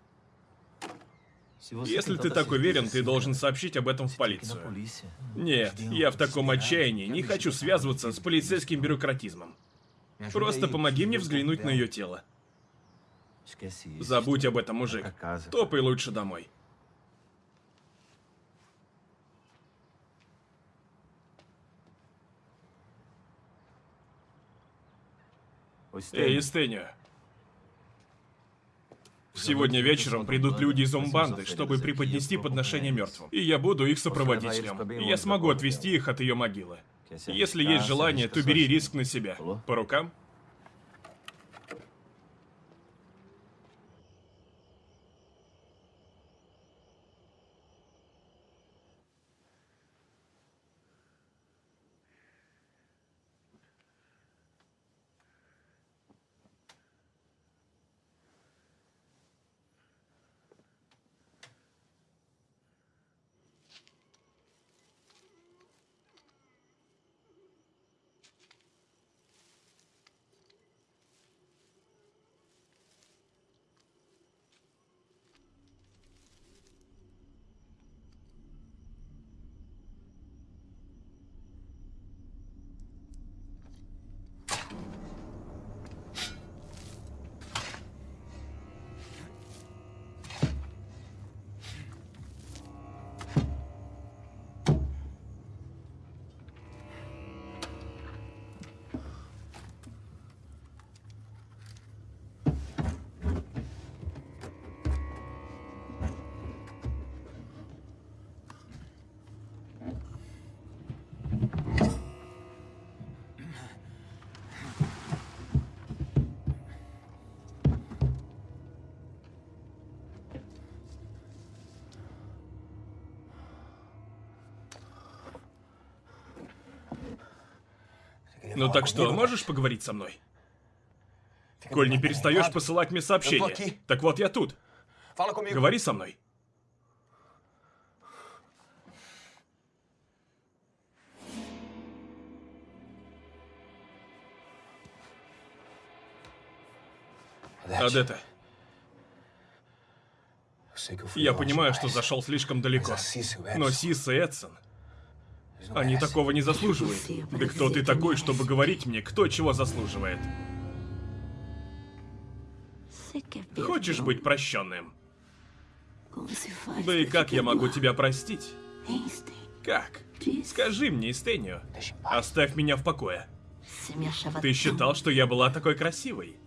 Если ты так уверен, ты должен сообщить об этом в полицию. Нет, я в таком отчаянии не хочу связываться с полицейским бюрократизмом. Просто помоги мне взглянуть на ее тело. Забудь об этом, мужик. Топай лучше домой. Эй, Эстенio. Сегодня вечером придут люди из Умбанды, чтобы преподнести подношение мертвым. И я буду их сопроводителем. Я смогу отвести их от ее могилы. Если есть желание, то бери риск на себя. По рукам? Ну так что, можешь поговорить со мной? Коль не перестаешь посылать мне сообщения. Так вот я тут. Говори со мной. Адетта, я понимаю, что зашел слишком далеко. Но Сис и Эдсон, они такого не заслуживают. Да кто ты такой, чтобы говорить мне, кто чего заслуживает? Хочешь быть прощенным? Да и как я могу тебя простить? Как? Скажи мне, Истению. Оставь меня в покое. Ты считал, что я была такой красивой?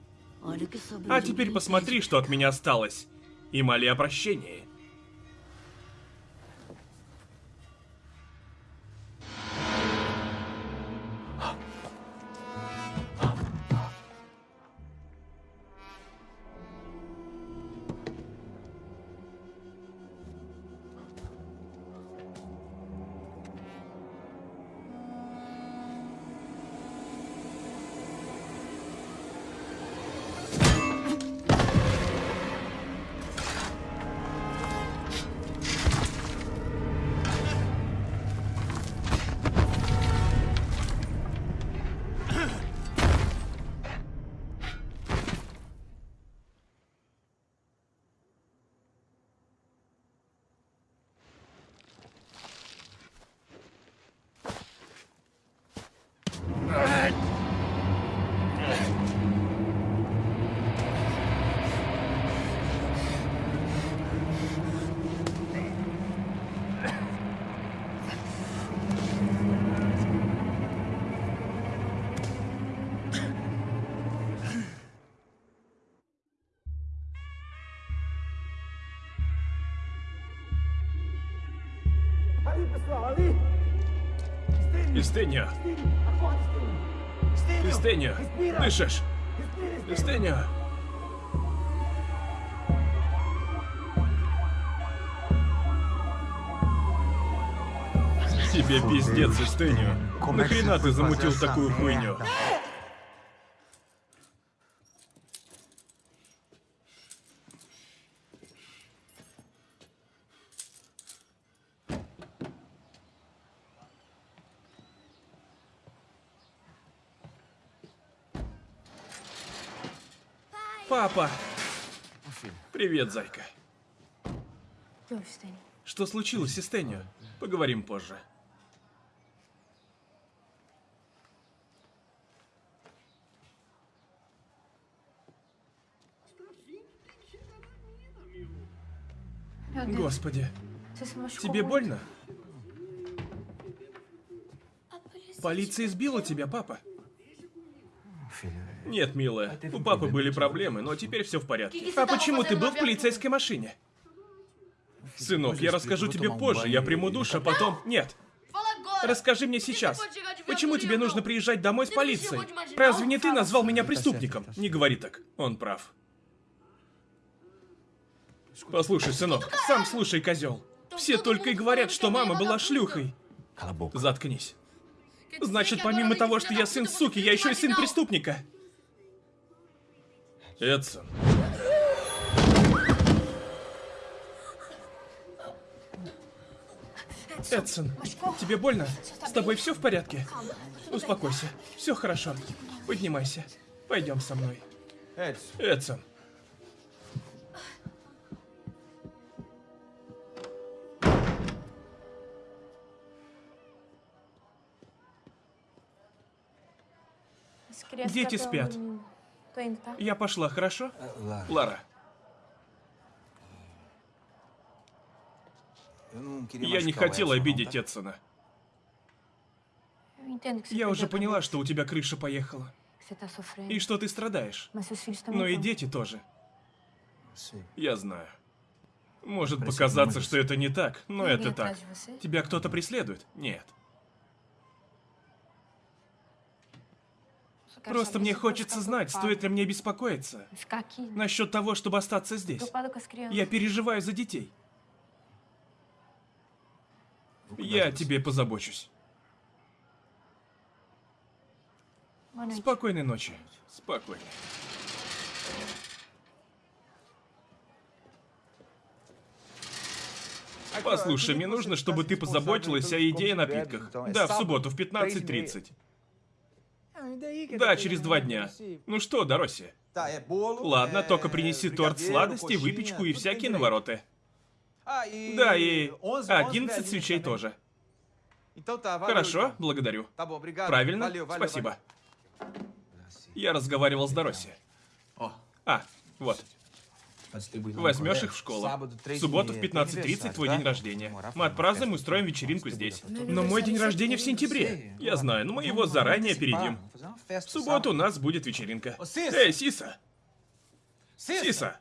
А теперь посмотри, что от меня осталось. И моли о прощении. Истению. Истению. Дышишь? Истению. Тебе пиздец, Истению. Нахрена ты замутил такую хуйню? Папа! Привет, зайка. Что случилось, Истению? Поговорим позже. Господи, тебе больно? Полиция избила тебя, папа. Нет, милая, у папы были проблемы, но теперь все в порядке. А почему ты был в полицейской машине? Сынок, я расскажу тебе позже, я приму душ, а потом... Нет. Расскажи мне сейчас. Почему тебе нужно приезжать домой с полицией? Разве не ты назвал меня преступником? Не говори так. Он прав. Послушай, сынок, сам слушай, козел. Все только и говорят, что мама была шлюхой. Заткнись. Значит, помимо того, что я сын суки, я еще и сын преступника. Эдсон. Эдсон, тебе больно? С тобой все в порядке? Успокойся. Все хорошо. Поднимайся. Пойдем со мной. Эдсон. Дети спят. Я пошла, хорошо? Лара, я не хотел обидеть Эдсона. Я уже поняла, что у тебя крыша поехала. И что ты страдаешь. Но и дети тоже. Я знаю. Может показаться, что это не так, но это так. Тебя кто-то преследует? Нет. Просто мне хочется знать, стоит ли мне беспокоиться насчет того, чтобы остаться здесь. Я переживаю за детей. Я о тебе позабочусь. Спокойной ночи. Спокойной. Послушай, мне нужно, чтобы ты позаботилась о еде и напитках. Да, в субботу в 15.30. Да, через два дня. Ну что, Дороси? Ладно, только принеси торт, сладости, выпечку и всякие навороты. Да, и 11, 11 velhinhos свечей тоже. Хорошо, благодарю. Правильно? Спасибо. Я разговаривал с Дороси. А, вот. Возьмешь их в школу. В субботу в 15.30 твой день рождения. Мы отпразднуем и устроим вечеринку здесь. Но мой день рождения в сентябре. Я знаю, но мы его заранее опередим. В субботу у нас будет вечеринка. Эй, Сиса! Сиса!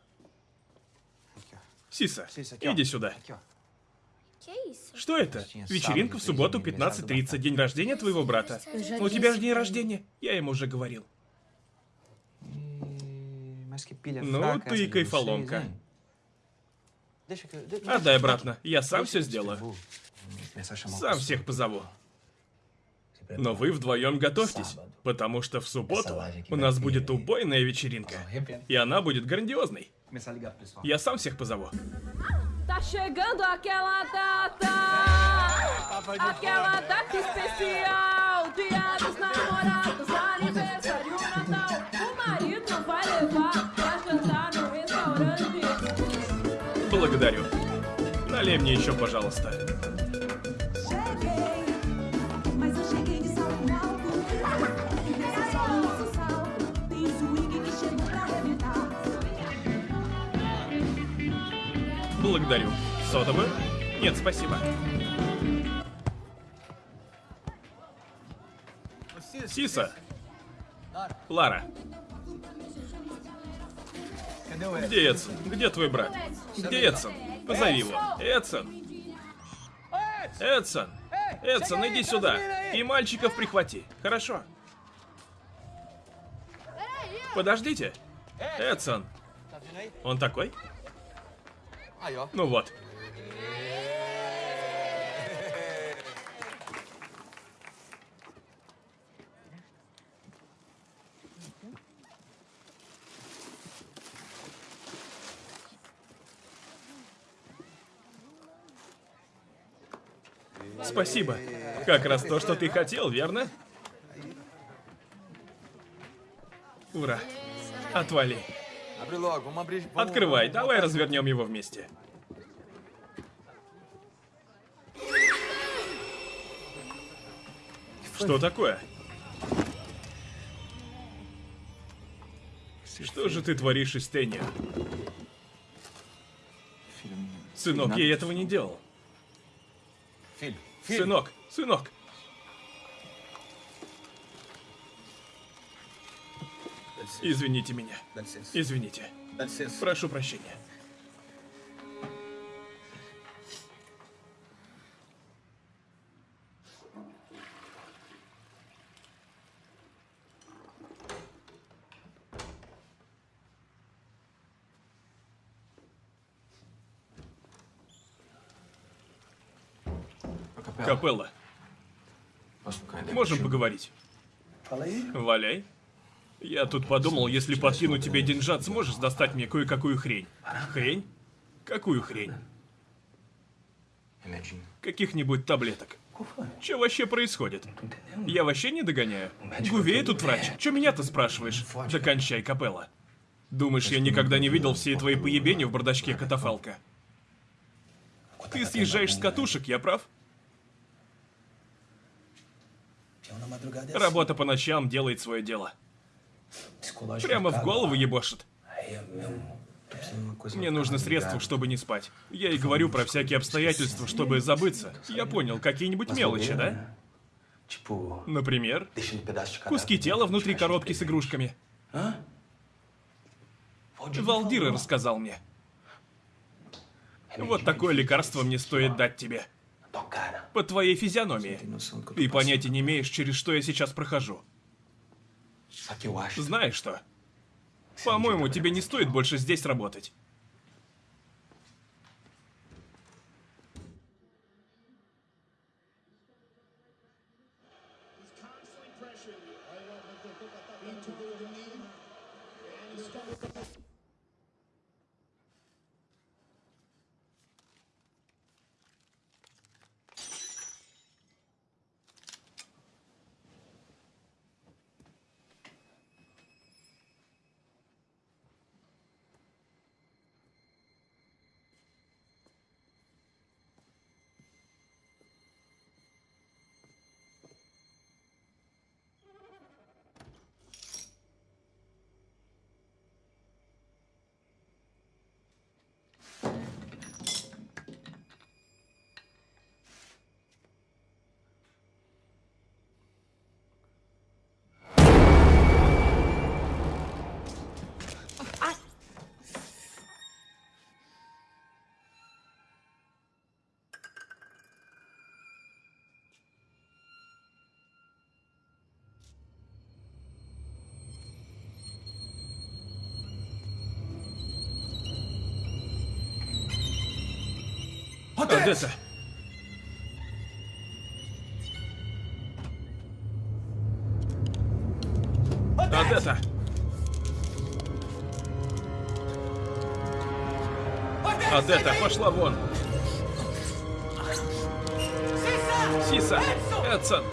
Сиса, иди сюда. Isso? Что это? Вечеринка в субботу 15.30, день рождения твоего брата. У тебя же день рождения. Я ему уже говорил. Ну, ты de кайфоломка. Отдай обратно. Я сам все сделаю. Сам всех позову. Но вы вдвоем готовьтесь, потому что в субботу у нас будет убойная вечеринка. И она будет грандиозной. Я сам всех позову. Tá chegando aquela data, aquela data especial, dia dos namorados, Благодарю. Налей мне еще, пожалуйста. Благодарю. Содовую? Нет, спасибо. Сиса. Лара. Где Эдсон? Где твой брат? Где Эдсон? Позови его. Эдсон. Эдсон. Эдсон, иди сюда. И мальчиков прихвати. Хорошо. Подождите. Эдсон. Он такой? Ну вот. Спасибо. Как раз то, что ты хотел, верно? Ура. Отвали. Открывай, давай развернем его вместе. Что такое? Что же ты творишь não- Сынок, я этого не делал. Filho. Сынок, сынок. Извините меня. Извините. Прошу прощения. Капелла, можем поговорить? Валяй. Я тут подумал, если подкину тебе деньжат, сможешь достать мне кое-какую хрень. Хрень? Какую хрень? Каких-нибудь таблеток. Что вообще происходит? Я вообще не догоняю. Гувей тут врач. Че меня-то спрашиваешь? Докончай, Капелла. Думаешь, я никогда не видел все твои поебения в бардачке катафалка? Ты съезжаешь с катушек, я прав? Работа по ночам делает свое дело. Прямо в голову ебошит. Мне нужно средства, чтобы не спать. Я и говорю про всякие обстоятельства, чтобы забыться. Я понял, какие-нибудь мелочи, да? Например, куски тела внутри коробки с игрушками. Валдира рассказал мне. Вот такое лекарство мне стоит дать тебе. По твоей физиономии. tô Ты понятия не имеешь, через что я сейчас прохожу. Знаешь что? По-моему, тебе не стоит больше здесь работать. Одесса! Одесса! Одесса, пошла вон! Сиса! Эдсон!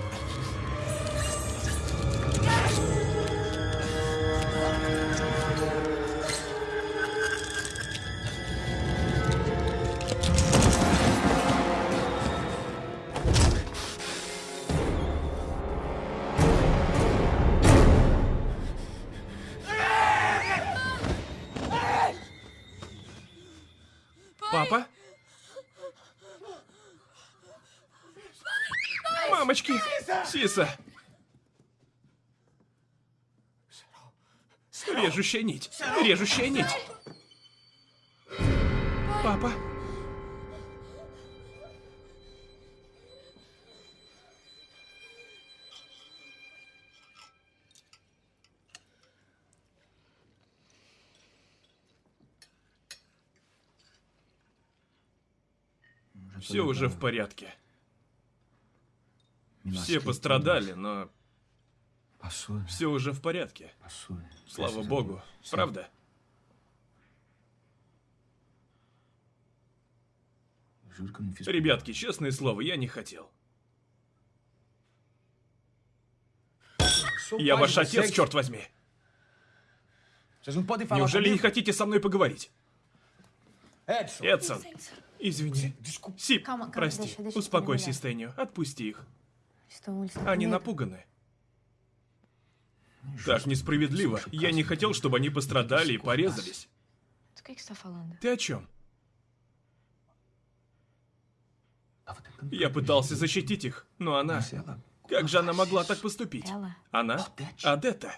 Сиса! Режущая нить! Режущая нить! Папа? Все уже в порядке. Все пострадали, но все уже в порядке. Слава богу. Правда? Ребятки, честное слово, я не хотел. Я ваш отец, черт возьми. Неужели не хотите со мной поговорить? Эдсон, извини. Сип, прости. Успокойся. Стэнью. Отпусти их. Они напуганы. Так несправедливо. Я не хотел, чтобы они пострадали и порезались. Ты о чем? Я пытался защитить их, но она... Как же она могла так поступить? Она? Адетта.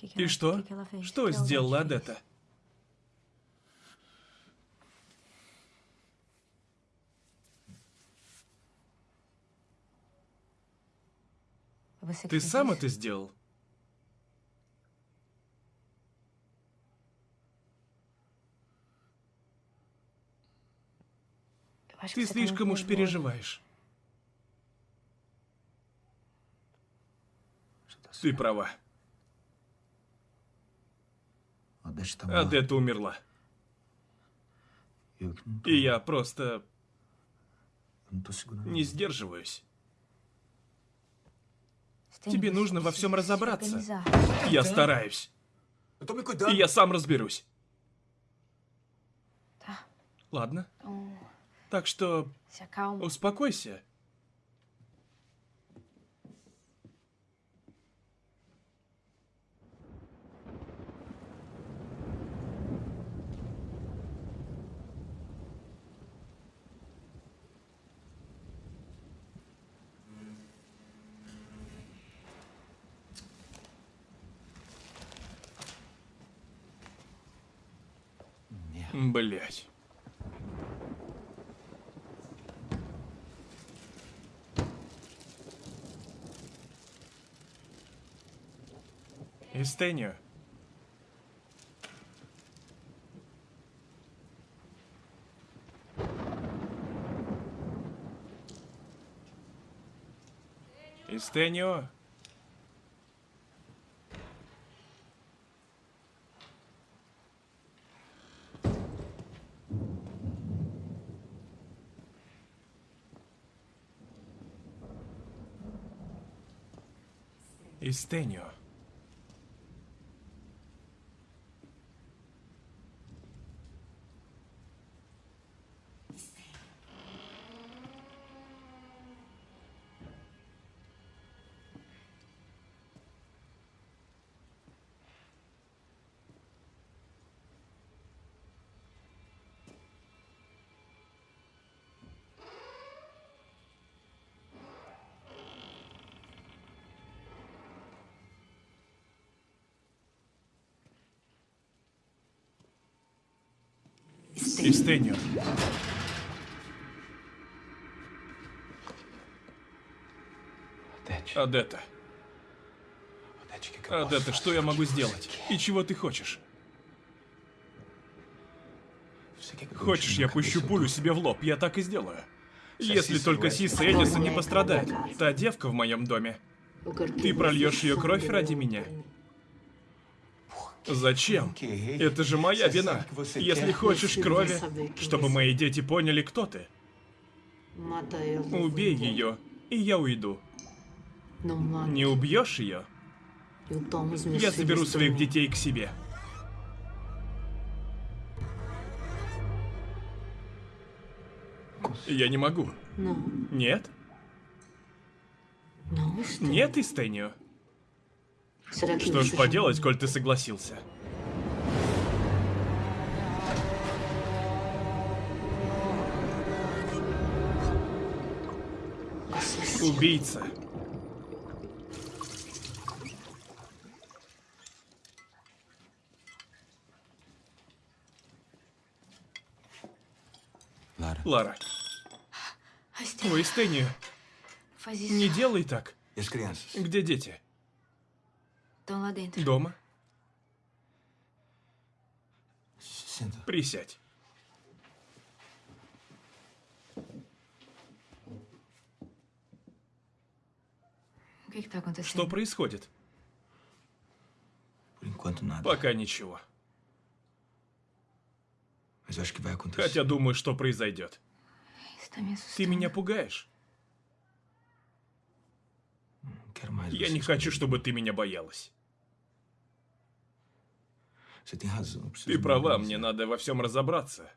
И что? Что сделала? Адетта? Ты сам это сделал? Ты слишком уж переживаешь. Ты права. Адетта умерла. И я просто не сдерживаюсь. Тебе нужно во всем разобраться. Я стараюсь. Me И я сам разберусь. Ладно. Так что успокойся. Блять. Эстенio. Истенио. Истенио. Истенио. Odete. Адетта. Адетта, что я могу сделать? И чего ты хочешь? Хочешь, я пущу пулю себе в лоб? Я так и сделаю. Если только Сиса Эдисон не пострадает. Та девка в моем доме. Ты прольешь ее кровь ради меня? Зачем? Это же моя вина. Если хочешь крови, чтобы мои дети поняли, кто ты, убей ее, и я уйду. Не убьешь ее, я заберу своих детей к себе. Я не могу. Нет? Нет, Истенио. Что ж поделать, коль ты согласился? Убийца. Lara, Лара. Ой, Истенио, Faz isso. не делай так. Где дети? Estão lá dentro. Дома? Присядь. O que que tá acontecendo? Что происходит? Пока ничего. Хотя думаю, что произойдет. Ты меня пугаешь. Я не хочу, чтобы ты меня боялась. Ты права, мне надо во всем разобраться.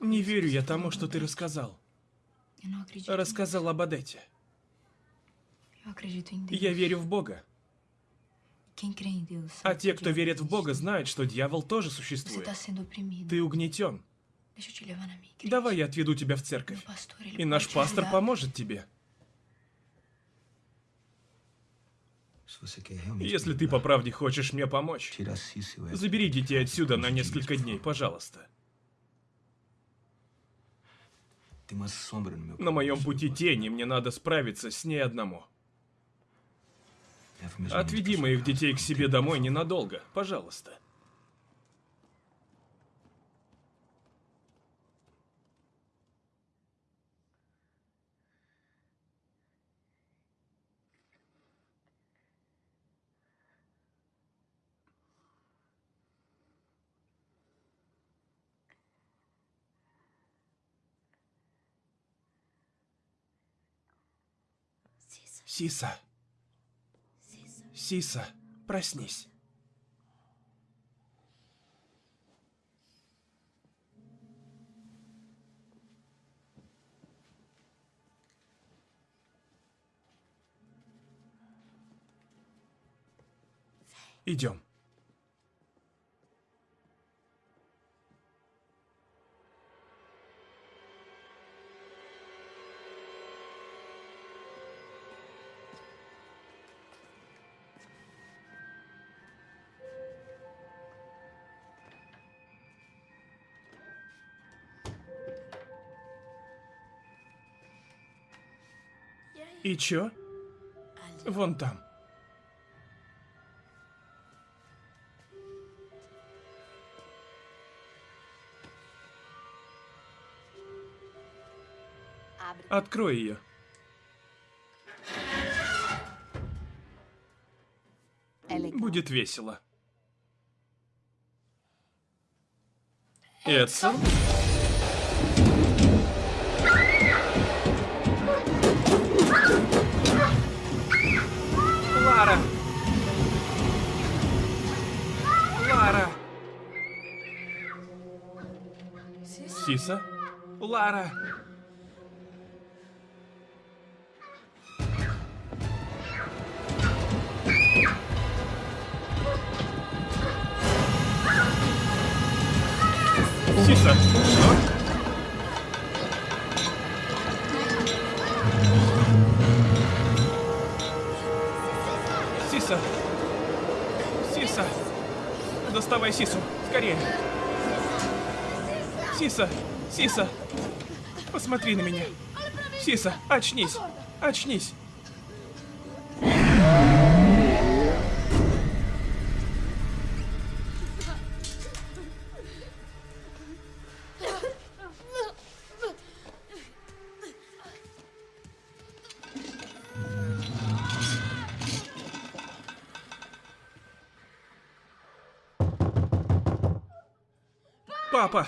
Не верю я тому, что ты рассказал. Рассказал об Адете. Я верю в Бога. А те, кто верит в Бога, знают, что дьявол тоже существует. Ты угнетен. Давай я отведу тебя в церковь. И наш пастор поможет тебе. Если ты по правде хочешь мне помочь, e забери детей отсюда на несколько дней, пожалуйста. На моем пути тени, мне надо справиться с ней одному. Отведи моих детей к себе домой ненадолго, пожалуйста. Сиса. Сиса, проснись. Идем. И чё? Вон там. Открой ее. Будет весело. Эдсон? Сиса? Лара! Сиса, что? Сиса! Сиса! Доставай Сису, скорее! Сиса! Сиса! Посмотри на меня! Сиса, очнись! Очнись! Папа!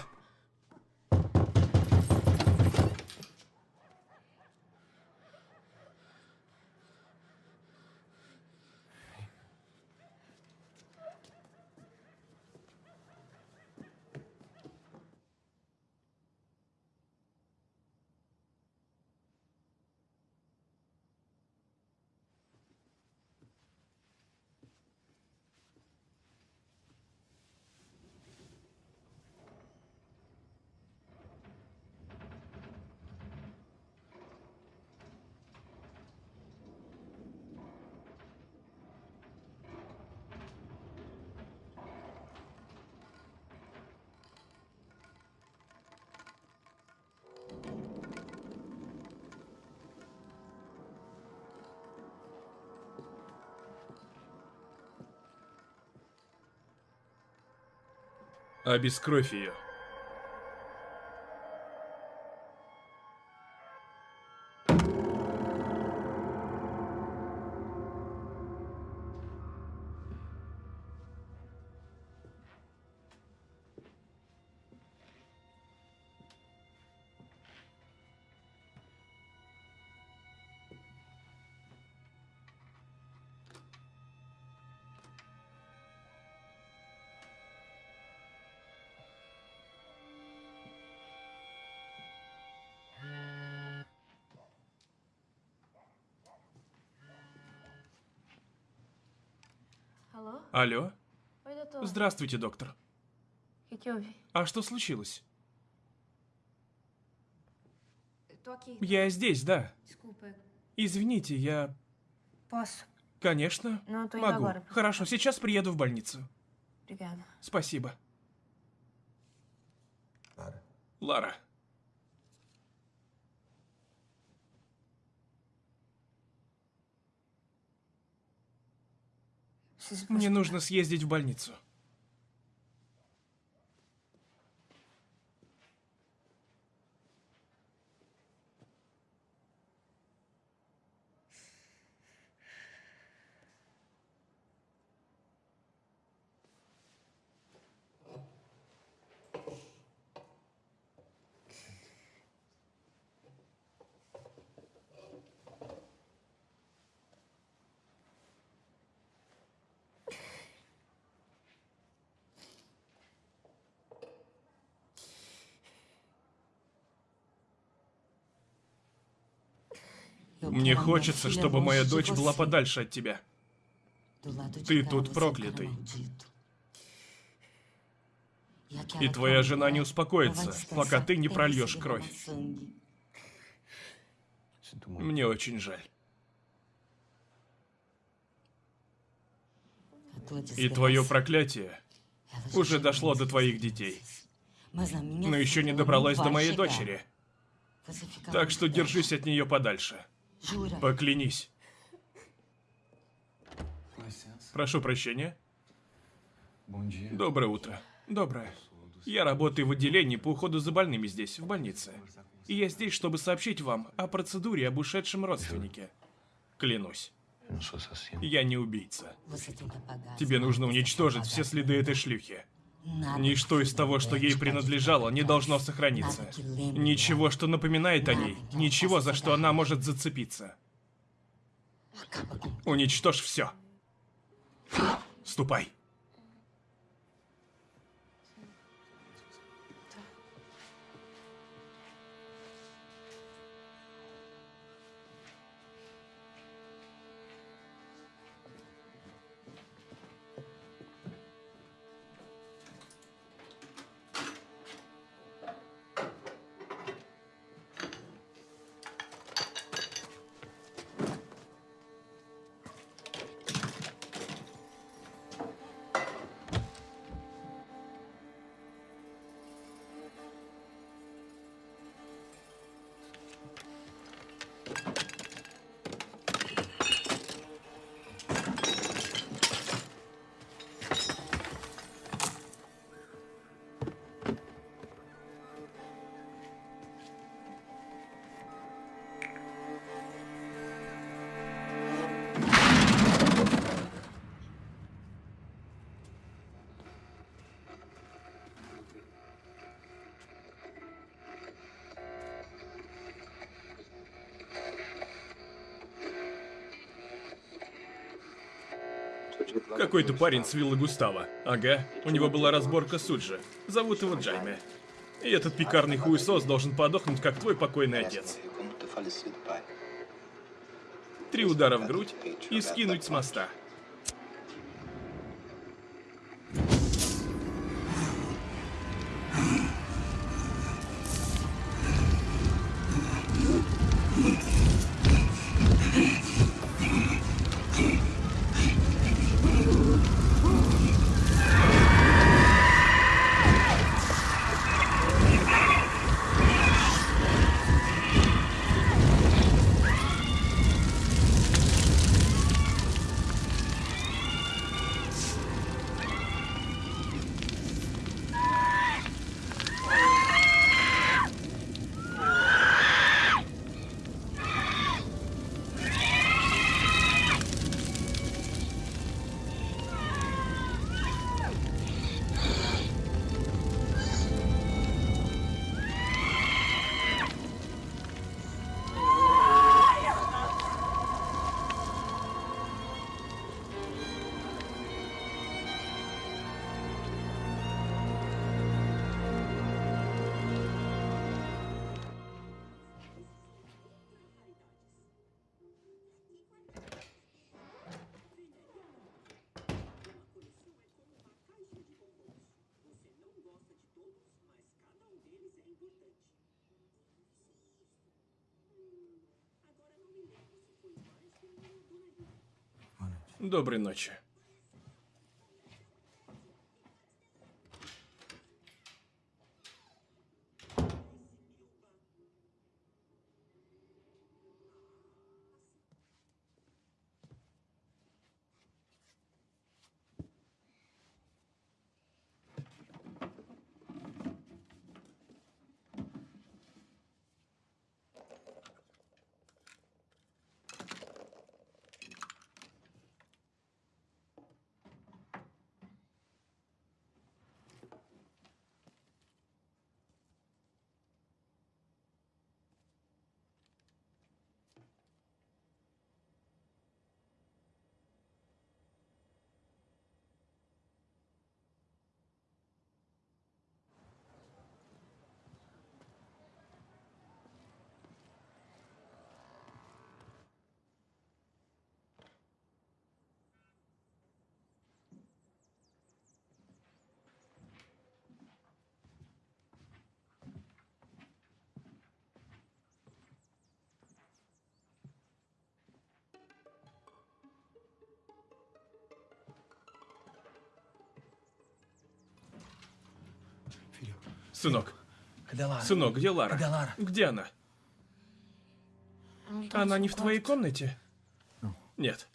Обескровь ее. Алло? Здравствуйте, доктор. А что случилось? Я здесь, да. Извините, я... Конечно, indo могу. Хорошо, сейчас приеду в больницу. Спасибо. Лара, мне нужно съездить в больницу. Мне хочется, чтобы моя дочь была подальше от тебя. Ты тут проклятый. И твоя жена не успокоится, пока ты не прольешь кровь. Мне очень жаль. И твое проклятие уже дошло до твоих детей, но еще не добралось до моей дочери. Так что держись от нее подальше. Поклянись. Прошу прощения. Доброе утро. Доброе. Я работаю в отделении по уходу за больными здесь, в больнице. И я здесь, чтобы сообщить вам о процедуре об ушедшем родственнике. Клянусь, assassino. я не убийца. Тебе нужно уничтожить все следы этой шлюхи. Ничто из того, что ей принадлежало, не должно сохраниться. Ничего, что напоминает о ней. Ничего, за что она может зацепиться. com Уничтожь все. Ступай. Какой-то парень с виллы Густава. Ага, у него была разборка Суджи. Зовут его Джайме. И этот пикарный хуесос должен подохнуть, как твой покойный отец. Три удара в грудь и скинуть с моста. Доброй ночи. Сынок. Когда Лара? Сынок, где Лара? Когда Лара? Где она? Она не в твоей комнате? Ну. Нет.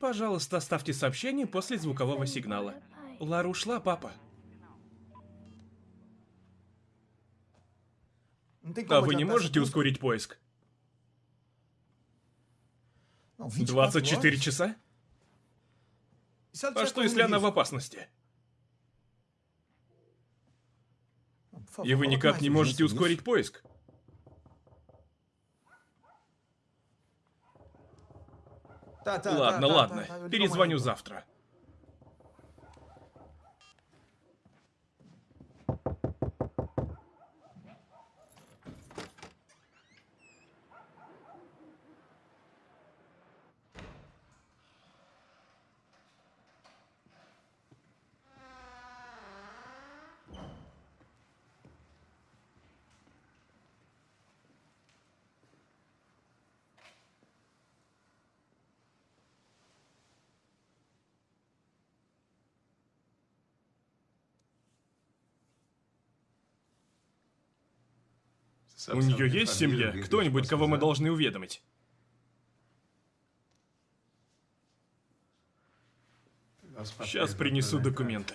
Пожалуйста, оставьте сообщение после звукового сигнала. Лара ушла, папа. А вы не можете ускорить поиск? 24 часа? E А что, если она в опасности? И вы никак не можете ускорить поиск? Ладно, ладно. Перезвоню завтра. У нее есть семья? Кто-нибудь, кого мы должны уведомить? Сейчас принесу документы.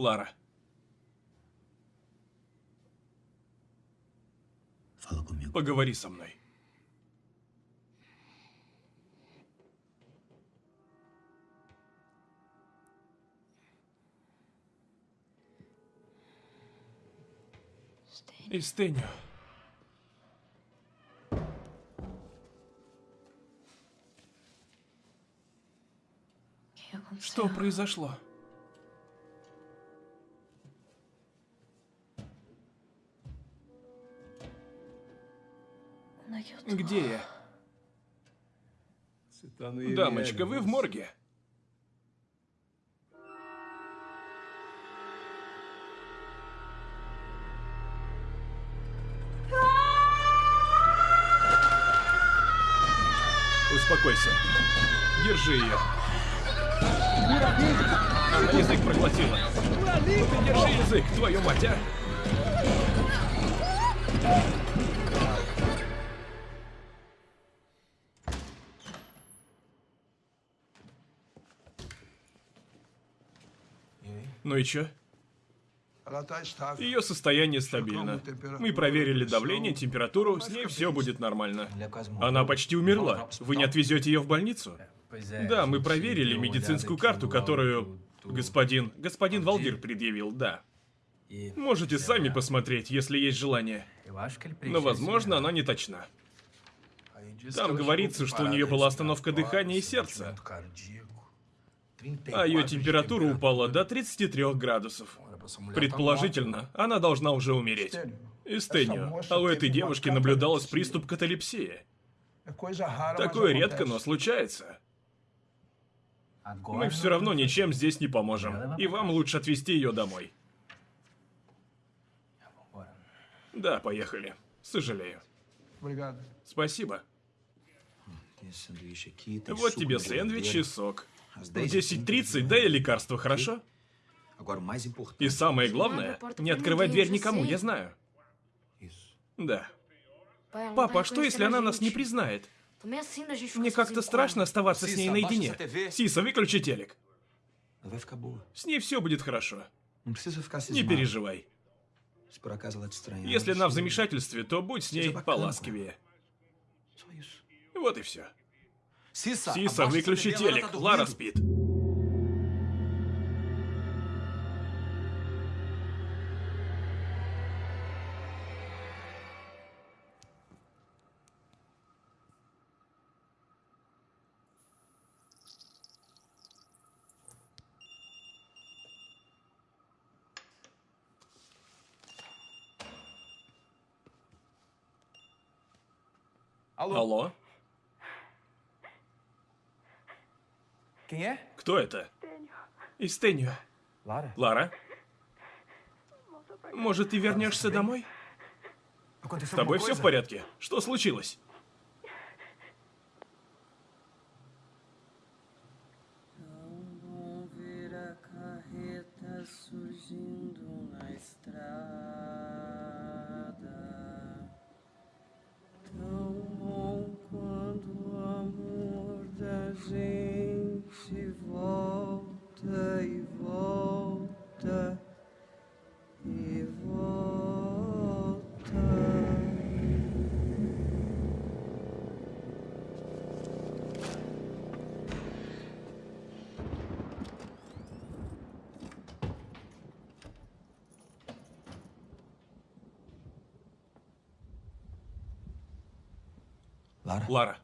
Лара, поговори со мной. Истеню. Что произошло? Где я? Дамочка, вы в морге? Успокойся. Держи ее. Она язык проглотила. Ну ты держи язык, твою мать, а! Ну и чё? Ее состояние стабильно. Мы проверили давление, температуру, с ней все будет нормально. Она почти умерла. Вы не отвезете ее в больницу? Да, мы проверили медицинскую карту, которую господин... господин Валдир предъявил, да. Можете сами посмотреть, если есть желание. Но, возможно, она не точна. Там говорится, что у нее была остановка дыхания и сердца, а ее температура упала до 33 градусов. Предположительно, она должна уже умереть. Эстению. А у этой девушки наблюдалось приступ каталепсии. Такое редко, но случается. Мы все равно ничем здесь не поможем. И вам лучше отвезти ее домой. Да, поехали. Сожалею. Спасибо. Вот тебе сэндвич и сок. Às В 10h30 10.30 дай лекарство, хорошо? И самое главное, не открывай дверь никому, я знаю. Да. Папа, а что если она нас не признает? Мне как-то страшно оставаться с ней наедине. Сиса, выключи телек. С ней все будет хорошо. Ficar Не переживай. Если она в замешательстве, то будь с ней isso. Вот и все. Сиса, Сиса, выключи телек. Лара спит. Alô? Алло? Quem é? Кто это? Истенью. Lara? Лара? Может, ты вернешься домой? С тобой все в порядке? Что случилось? Surgindo na estrada. Lara?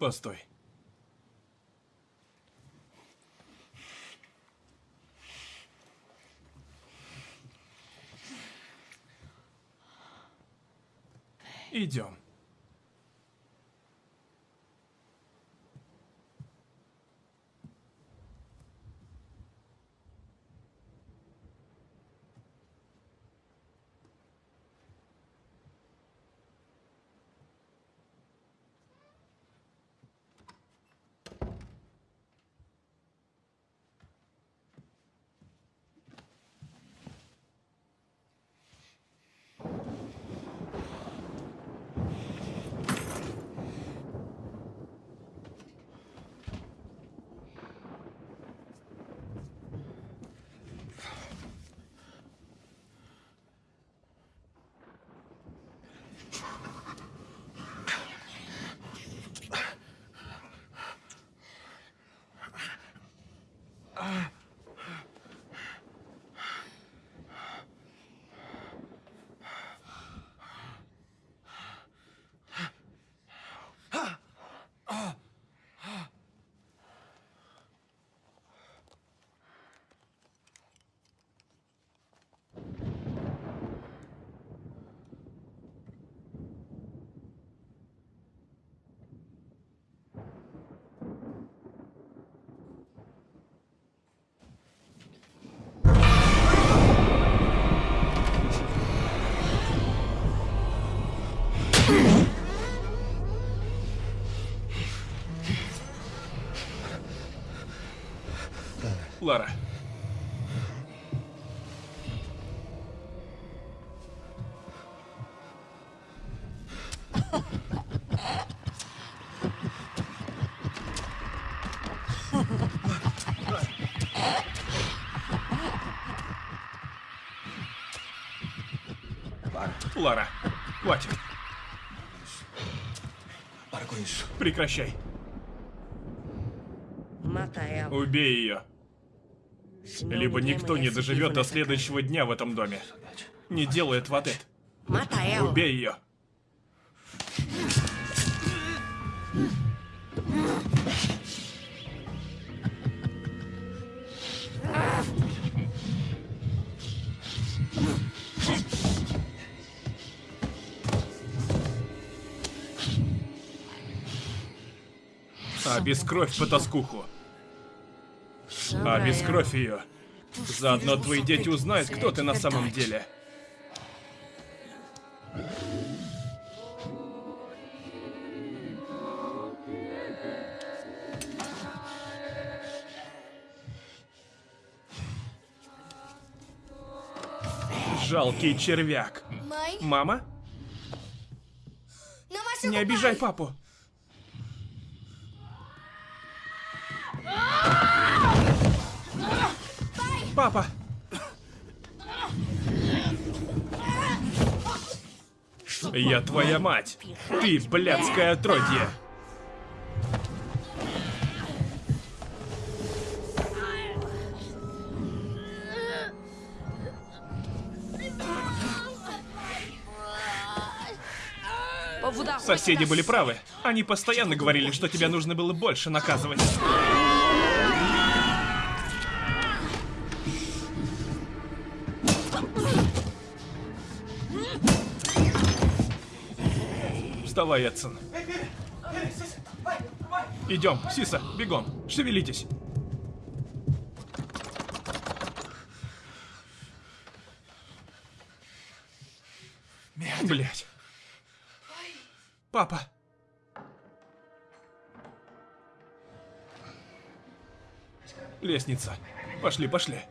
Постой. Идем. Лара, хватит. Прекращай. Убей ее. Либо никто не доживет до следующего дня в этом доме. Не делай этого, Тед. casa. Mata ela. Убей ее. Обескровь потаскуху. Chama Обескровь ее. Заодно твои дети узнают, кто ты на самом деле. Жалкий червяк. Мама, не обижай папу. папа? Я твоя мать! Ты блядское отродье! Соседи были правы. Они постоянно говорили, что тебя нужно было больше наказывать. Вставай, Эдсон. Идем, Сиса, бегом, шевелитесь. Блять. Папа. Лестница. Пошли, пошли.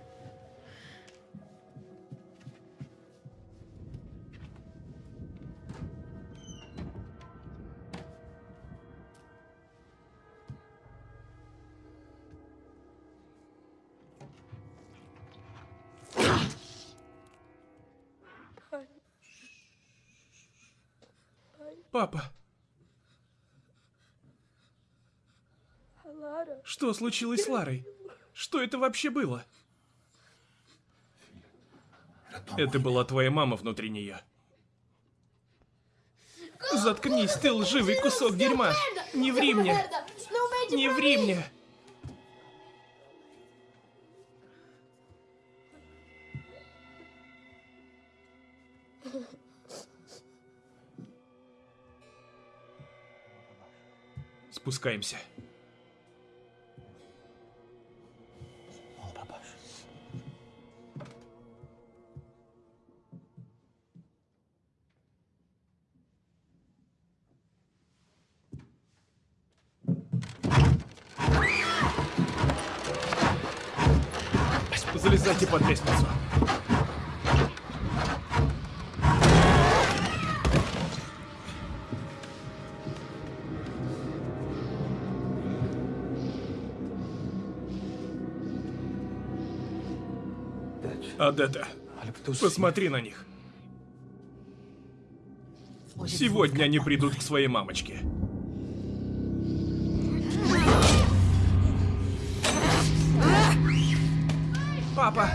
Папа. Что случилось с Ларой? Что это вообще было? Это была твоя мама внутри нее. Заткнись, ты лживый кусок дерьма! Не ври мне! Не ври мне! Спускаемся. Залезайте под лестницу. Адетта, посмотри на них. Сегодня они придут к своей мамочке. Папа!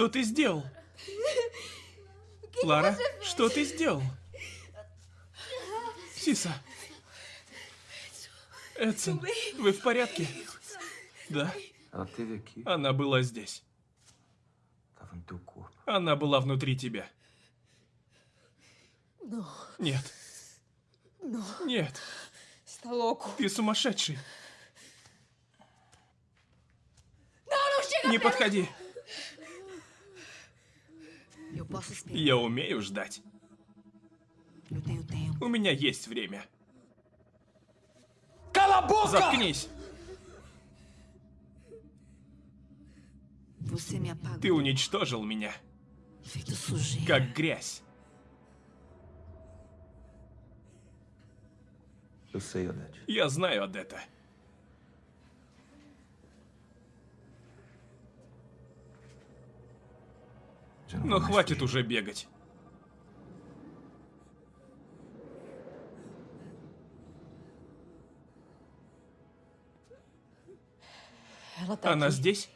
Что ты сделал? Лара, что ты сделал? Сиса. Эдсон, вы в порядке? Да. Она была здесь. Она была внутри тебя. Нет. Нет. Ты сумасшедший. Не подходи. Я умею ждать. У меня есть время. Boca! Заткнись. Ты уничтожил меня, как грязь. Я знаю Адетта. Ну, Но хватит уже бегать. Она здесь?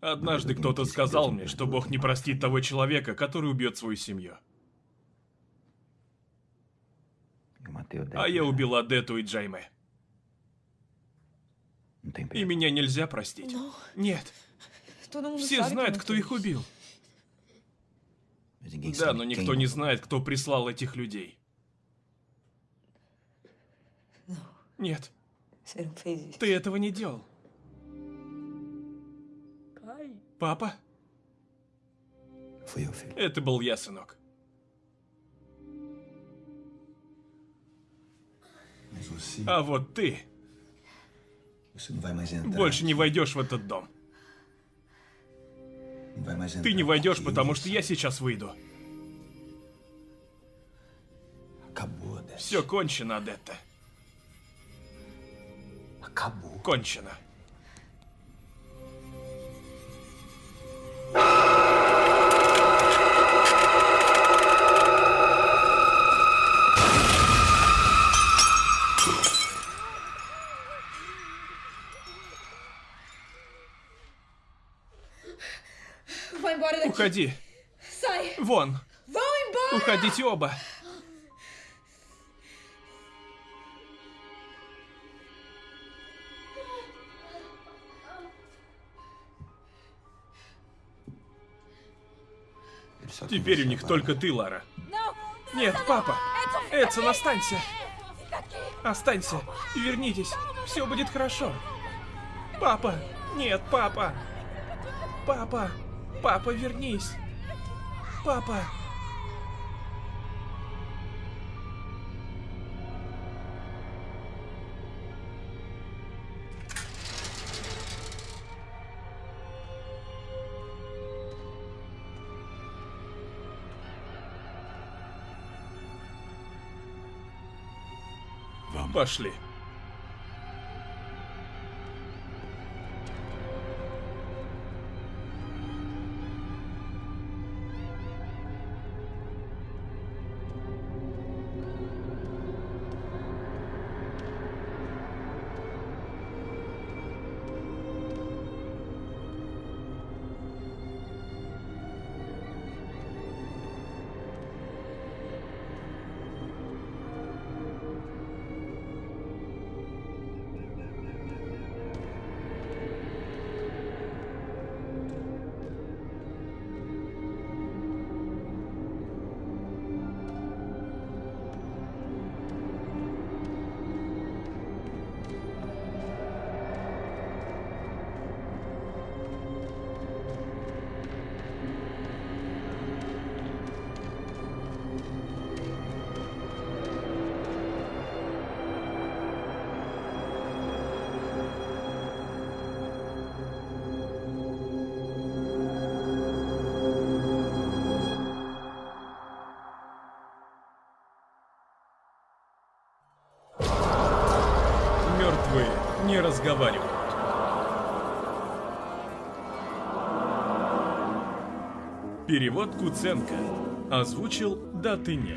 Однажды кто-то сказал мне, что Бог не простит того человека, который убьет свою семью. А я убил Адету и Джайме. Tem И меня нельзя простить. Нет, Todo mundo все знают, кто их убил. Да, но никто не знает, кто прислал этих людей. Нет, fez isso. ты этого не делал. Папа? Это был я, сынок. А вот ты больше не войдешь в этот дом. Ты не войдешь, потому что я сейчас выйду. Все кончено, Адетта. Кончено. Уходи. Вон. Уходите оба. Теперь у них только ты, Лара. Нет, папа. Эдсон, останься. Останься. Вернитесь. Все будет хорошо. Папа. Нет, папа. Папа. Папа, вернись. Папа. Пошли. Перевод Куценко. Озвучил «Да ты нет».